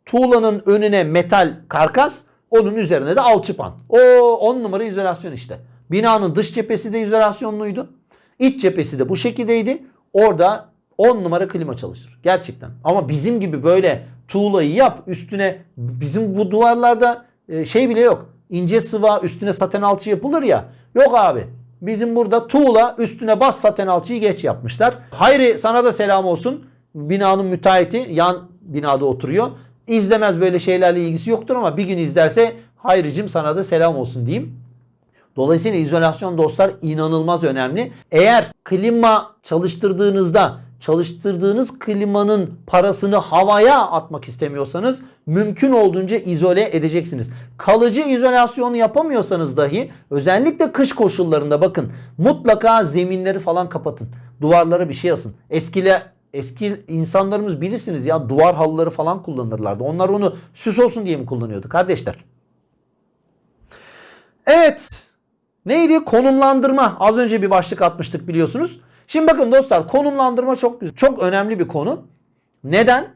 tuğlanın önüne metal karkas, onun üzerine de alçıpan. O 10 numara izolasyon işte. Binanın dış cephesi de izolasyonluydu. İç cephesi de bu şekildeydi. Orada 10 numara klima çalışır. Gerçekten. Ama bizim gibi böyle tuğlayı yap üstüne bizim bu duvarlarda e, şey bile yok. İnce sıva üstüne saten alçı yapılır ya. Yok abi. Bizim burada tuğla üstüne bas saten alçıyı geç yapmışlar. Hayri sana da selam olsun. Binanın müteahhiti yan binada oturuyor. İzlemez böyle şeylerle ilgisi yoktur ama bir gün izlerse Hayricim sana da selam olsun diyeyim. Dolayısıyla izolasyon dostlar inanılmaz önemli. Eğer klima çalıştırdığınızda çalıştırdığınız klimanın parasını havaya atmak istemiyorsanız mümkün olduğunca izole edeceksiniz. Kalıcı izolasyonu yapamıyorsanız dahi özellikle kış koşullarında bakın mutlaka zeminleri falan kapatın. Duvarlara bir şey asın. Eskile eski insanlarımız bilirsiniz ya duvar halıları falan kullanırlardı. Onlar onu süs olsun diye mi kullanıyordu kardeşler? Evet. Neydi? Konumlandırma. Az önce bir başlık atmıştık biliyorsunuz. Şimdi bakın dostlar konumlandırma çok güzel. Çok önemli bir konu. Neden?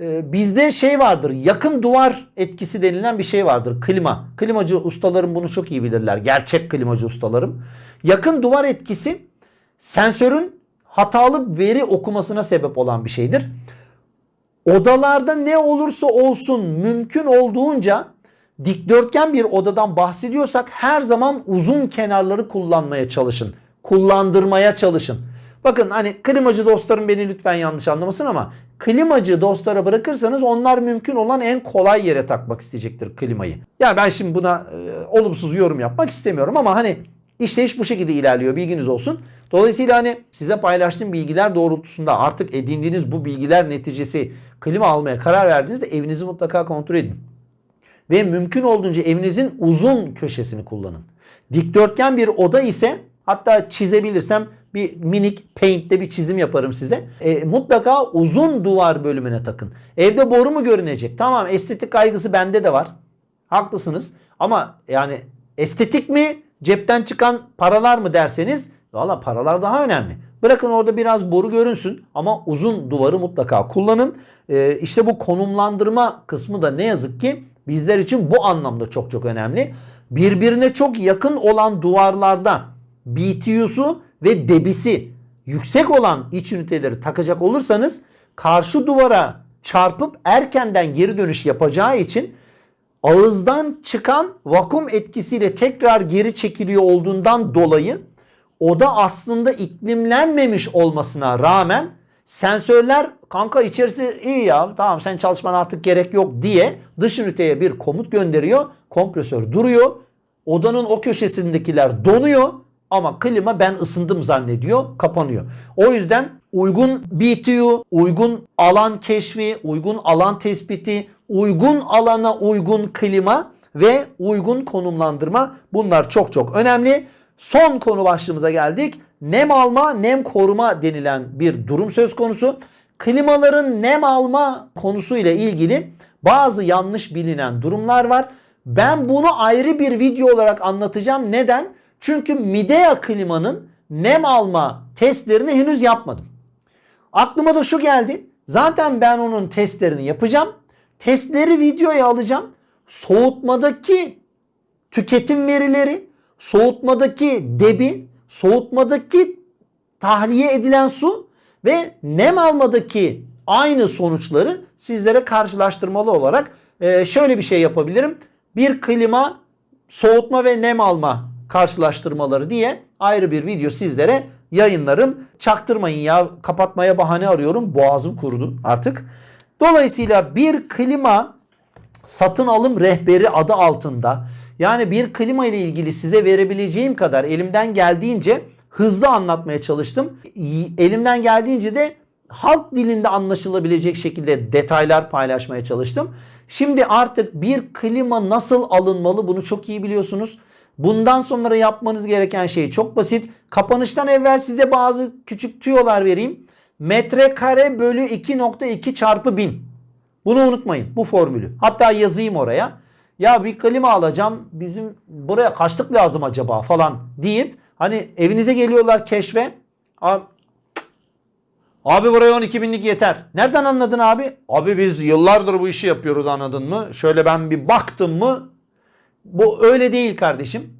Ee, bizde şey vardır. Yakın duvar etkisi denilen bir şey vardır. Klima. Klimacı ustalarım bunu çok iyi bilirler. Gerçek klimacı ustalarım. Yakın duvar etkisi sensörün hatalı veri okumasına sebep olan bir şeydir. Odalarda ne olursa olsun mümkün olduğunca dikdörtgen bir odadan bahsediyorsak her zaman uzun kenarları kullanmaya çalışın. Kullandırmaya çalışın. Bakın hani klimacı dostlarım beni lütfen yanlış anlamasın ama klimacı dostlara bırakırsanız onlar mümkün olan en kolay yere takmak isteyecektir klimayı. Ya ben şimdi buna e, olumsuz yorum yapmak istemiyorum ama hani işleyiş bu şekilde ilerliyor bilginiz olsun. Dolayısıyla hani size paylaştığım bilgiler doğrultusunda artık edindiğiniz bu bilgiler neticesi klima almaya karar verdiğinizde evinizi mutlaka kontrol edin. Ve mümkün olduğunca evinizin uzun köşesini kullanın. Dikdörtgen bir oda ise hatta çizebilirsem bir minik paint'te bir çizim yaparım size. E, mutlaka uzun duvar bölümüne takın. Evde boru mu görünecek? Tamam estetik kaygısı bende de var. Haklısınız. Ama yani estetik mi cepten çıkan paralar mı derseniz valla paralar daha önemli. Bırakın orada biraz boru görünsün ama uzun duvarı mutlaka kullanın. E, işte bu konumlandırma kısmı da ne yazık ki bizler için bu anlamda çok çok önemli. Birbirine çok yakın olan duvarlarda BTU'su ve debisi yüksek olan iç üniteleri takacak olursanız karşı duvara çarpıp erkenden geri dönüş yapacağı için ağızdan çıkan vakum etkisiyle tekrar geri çekiliyor olduğundan dolayı oda aslında iklimlenmemiş olmasına rağmen sensörler kanka içerisi iyi ya tamam sen çalışman artık gerek yok diye dış üniteye bir komut gönderiyor. Kompresör duruyor. Odanın o köşesindekiler donuyor ama klima ben ısındım zannediyor, kapanıyor. O yüzden uygun BTU, uygun alan keşfi, uygun alan tespiti, uygun alana uygun klima ve uygun konumlandırma bunlar çok çok önemli. Son konu başlığımıza geldik. Nem alma, nem koruma denilen bir durum söz konusu. Klimaların nem alma konusu ile ilgili bazı yanlış bilinen durumlar var. Ben bunu ayrı bir video olarak anlatacağım. Neden? Çünkü Midea klimanın nem alma testlerini henüz yapmadım. Aklıma da şu geldi. Zaten ben onun testlerini yapacağım. Testleri videoya alacağım. Soğutmadaki tüketim verileri, soğutmadaki debi, soğutmadaki tahliye edilen su ve nem almadaki aynı sonuçları sizlere karşılaştırmalı olarak e, şöyle bir şey yapabilirim. Bir klima soğutma ve nem alma karşılaştırmaları diye ayrı bir video sizlere yayınlarım. Çaktırmayın ya kapatmaya bahane arıyorum. Boğazım kurudu artık. Dolayısıyla bir klima satın alım rehberi adı altında Yani bir klima ile ilgili size verebileceğim kadar elimden geldiğince hızlı anlatmaya çalıştım. Elimden geldiğince de halk dilinde anlaşılabilecek şekilde detaylar paylaşmaya çalıştım. Şimdi artık bir klima nasıl alınmalı bunu çok iyi biliyorsunuz. Bundan sonra yapmanız gereken şey çok basit. Kapanıştan evvel size bazı küçük tüyolar vereyim. Metrekare bölü 2.2 çarpı 1000. Bunu unutmayın bu formülü. Hatta yazayım oraya. Ya bir klima alacağım bizim buraya kaçlık lazım acaba falan deyip hani evinize geliyorlar keşfe. Abi, abi buraya 12 binlik yeter. Nereden anladın abi? Abi biz yıllardır bu işi yapıyoruz anladın mı? Şöyle ben bir baktım mı bu öyle değil kardeşim.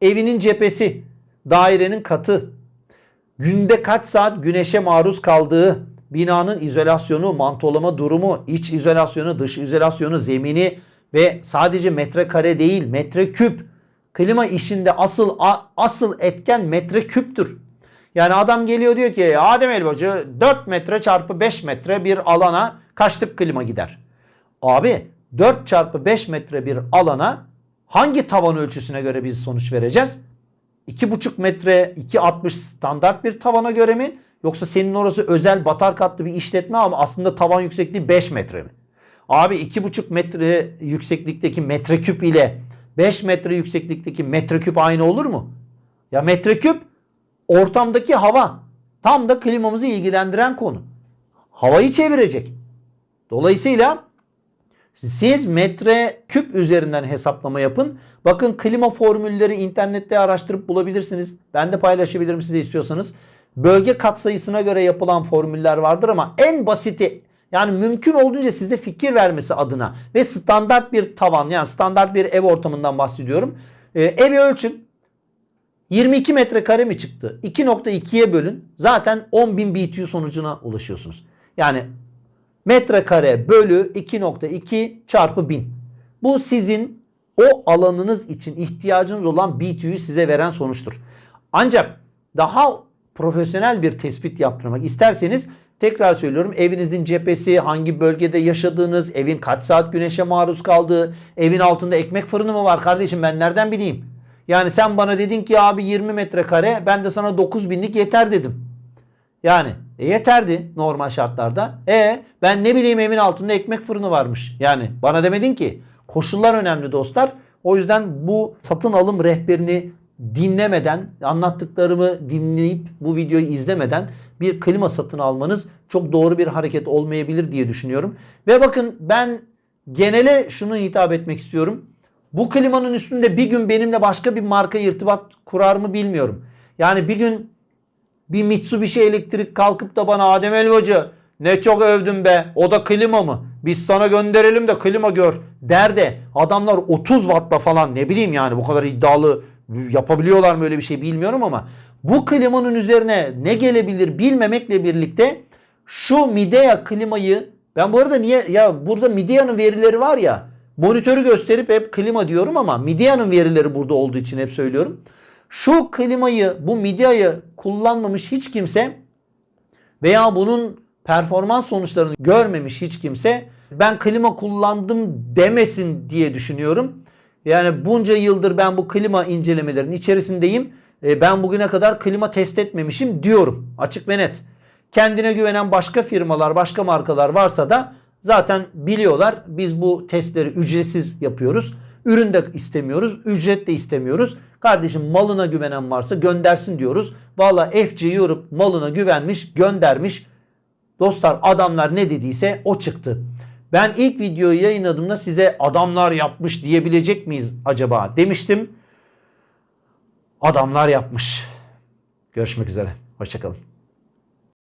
Evinin cephesi, dairenin katı, günde kaç saat güneşe maruz kaldığı, binanın izolasyonu, mantolama durumu, iç izolasyonu, dış izolasyonu, zemini ve sadece metrekare değil metreküp. Klima işinde asıl asıl etken metreküptür. Yani adam geliyor diyor ki Adem Elbacı 4 metre çarpı 5 metre bir alana kaçlık klima gider? Abi 4 çarpı 5 metre bir alana hangi tavan ölçüsüne göre biz sonuç vereceğiz? 2,5 metre 2.60 standart bir tavana göre mi? Yoksa senin orası özel batar katlı bir işletme ama aslında tavan yüksekliği 5 metre mi? Abi 2,5 metre yükseklikteki metreküp ile 5 metre yükseklikteki metreküp aynı olur mu? Ya metreküp ortamdaki hava. Tam da klimamızı ilgilendiren konu. Havayı çevirecek. Dolayısıyla siz metre küp üzerinden hesaplama yapın. Bakın klima formülleri internette araştırıp bulabilirsiniz. Ben de paylaşabilirim size istiyorsanız. Bölge katsayısına göre yapılan formüller vardır ama en basiti yani mümkün olduğunca size fikir vermesi adına ve standart bir tavan yani standart bir ev ortamından bahsediyorum. Ee, evi ölçün. 22 metrekare mi çıktı? 2.2'ye bölün. Zaten 10.000 BTU sonucuna ulaşıyorsunuz. Yani metrekare bölü 2.2 çarpı 1000. Bu sizin o alanınız için ihtiyacınız olan BTU'yu size veren sonuçtur. Ancak daha profesyonel bir tespit yaptırmak isterseniz tekrar söylüyorum evinizin cephesi, hangi bölgede yaşadığınız, evin kaç saat güneşe maruz kaldığı, evin altında ekmek fırını mı var kardeşim ben nereden bileyim? Yani sen bana dedin ki abi 20 metrekare ben de sana 9000'lik yeter dedim. Yani e, yeterdi normal şartlarda. E ben ne bileyim evin altında ekmek fırını varmış. Yani bana demedin ki. Koşullar önemli dostlar. O yüzden bu satın alım rehberini dinlemeden, anlattıklarımı dinleyip bu videoyu izlemeden bir klima satın almanız çok doğru bir hareket olmayabilir diye düşünüyorum. Ve bakın ben genele şunu hitap etmek istiyorum. Bu klimanın üstünde bir gün benimle başka bir marka irtibat kurar mı bilmiyorum. Yani bir gün bir Mitsubishi elektrik kalkıp da bana Adem Elvacı ne çok övdün be o da klima mı? Biz sana gönderelim de klima gör der de adamlar 30 wattla falan ne bileyim yani bu kadar iddialı yapabiliyorlar mı öyle bir şey bilmiyorum ama bu klimanın üzerine ne gelebilir bilmemekle birlikte şu Midea klimayı ben bu arada niye ya burada Midea'nın verileri var ya monitörü gösterip hep klima diyorum ama Midea'nın verileri burada olduğu için hep söylüyorum. Şu klimayı bu Midea'yı kullanmamış hiç kimse veya bunun performans sonuçlarını görmemiş hiç kimse ben klima kullandım demesin diye düşünüyorum. Yani bunca yıldır ben bu klima incelemelerinin içerisindeyim. E, Ben bugüne kadar klima test etmemişim diyorum. Açık ve net. Kendine güvenen başka firmalar, başka markalar varsa da zaten biliyorlar. Biz bu testleri ücretsiz yapıyoruz. Ürün de istemiyoruz, ücret de istemiyoruz. Kardeşim malına güvenen varsa göndersin diyoruz. Valla FC Europe malına güvenmiş, göndermiş. Dostlar adamlar ne dediyse o çıktı. Ben ilk videoyu yayınladığımda size adamlar yapmış diyebilecek miyiz acaba demiştim. Adamlar yapmış. Görüşmek üzere. Hoşçakalın.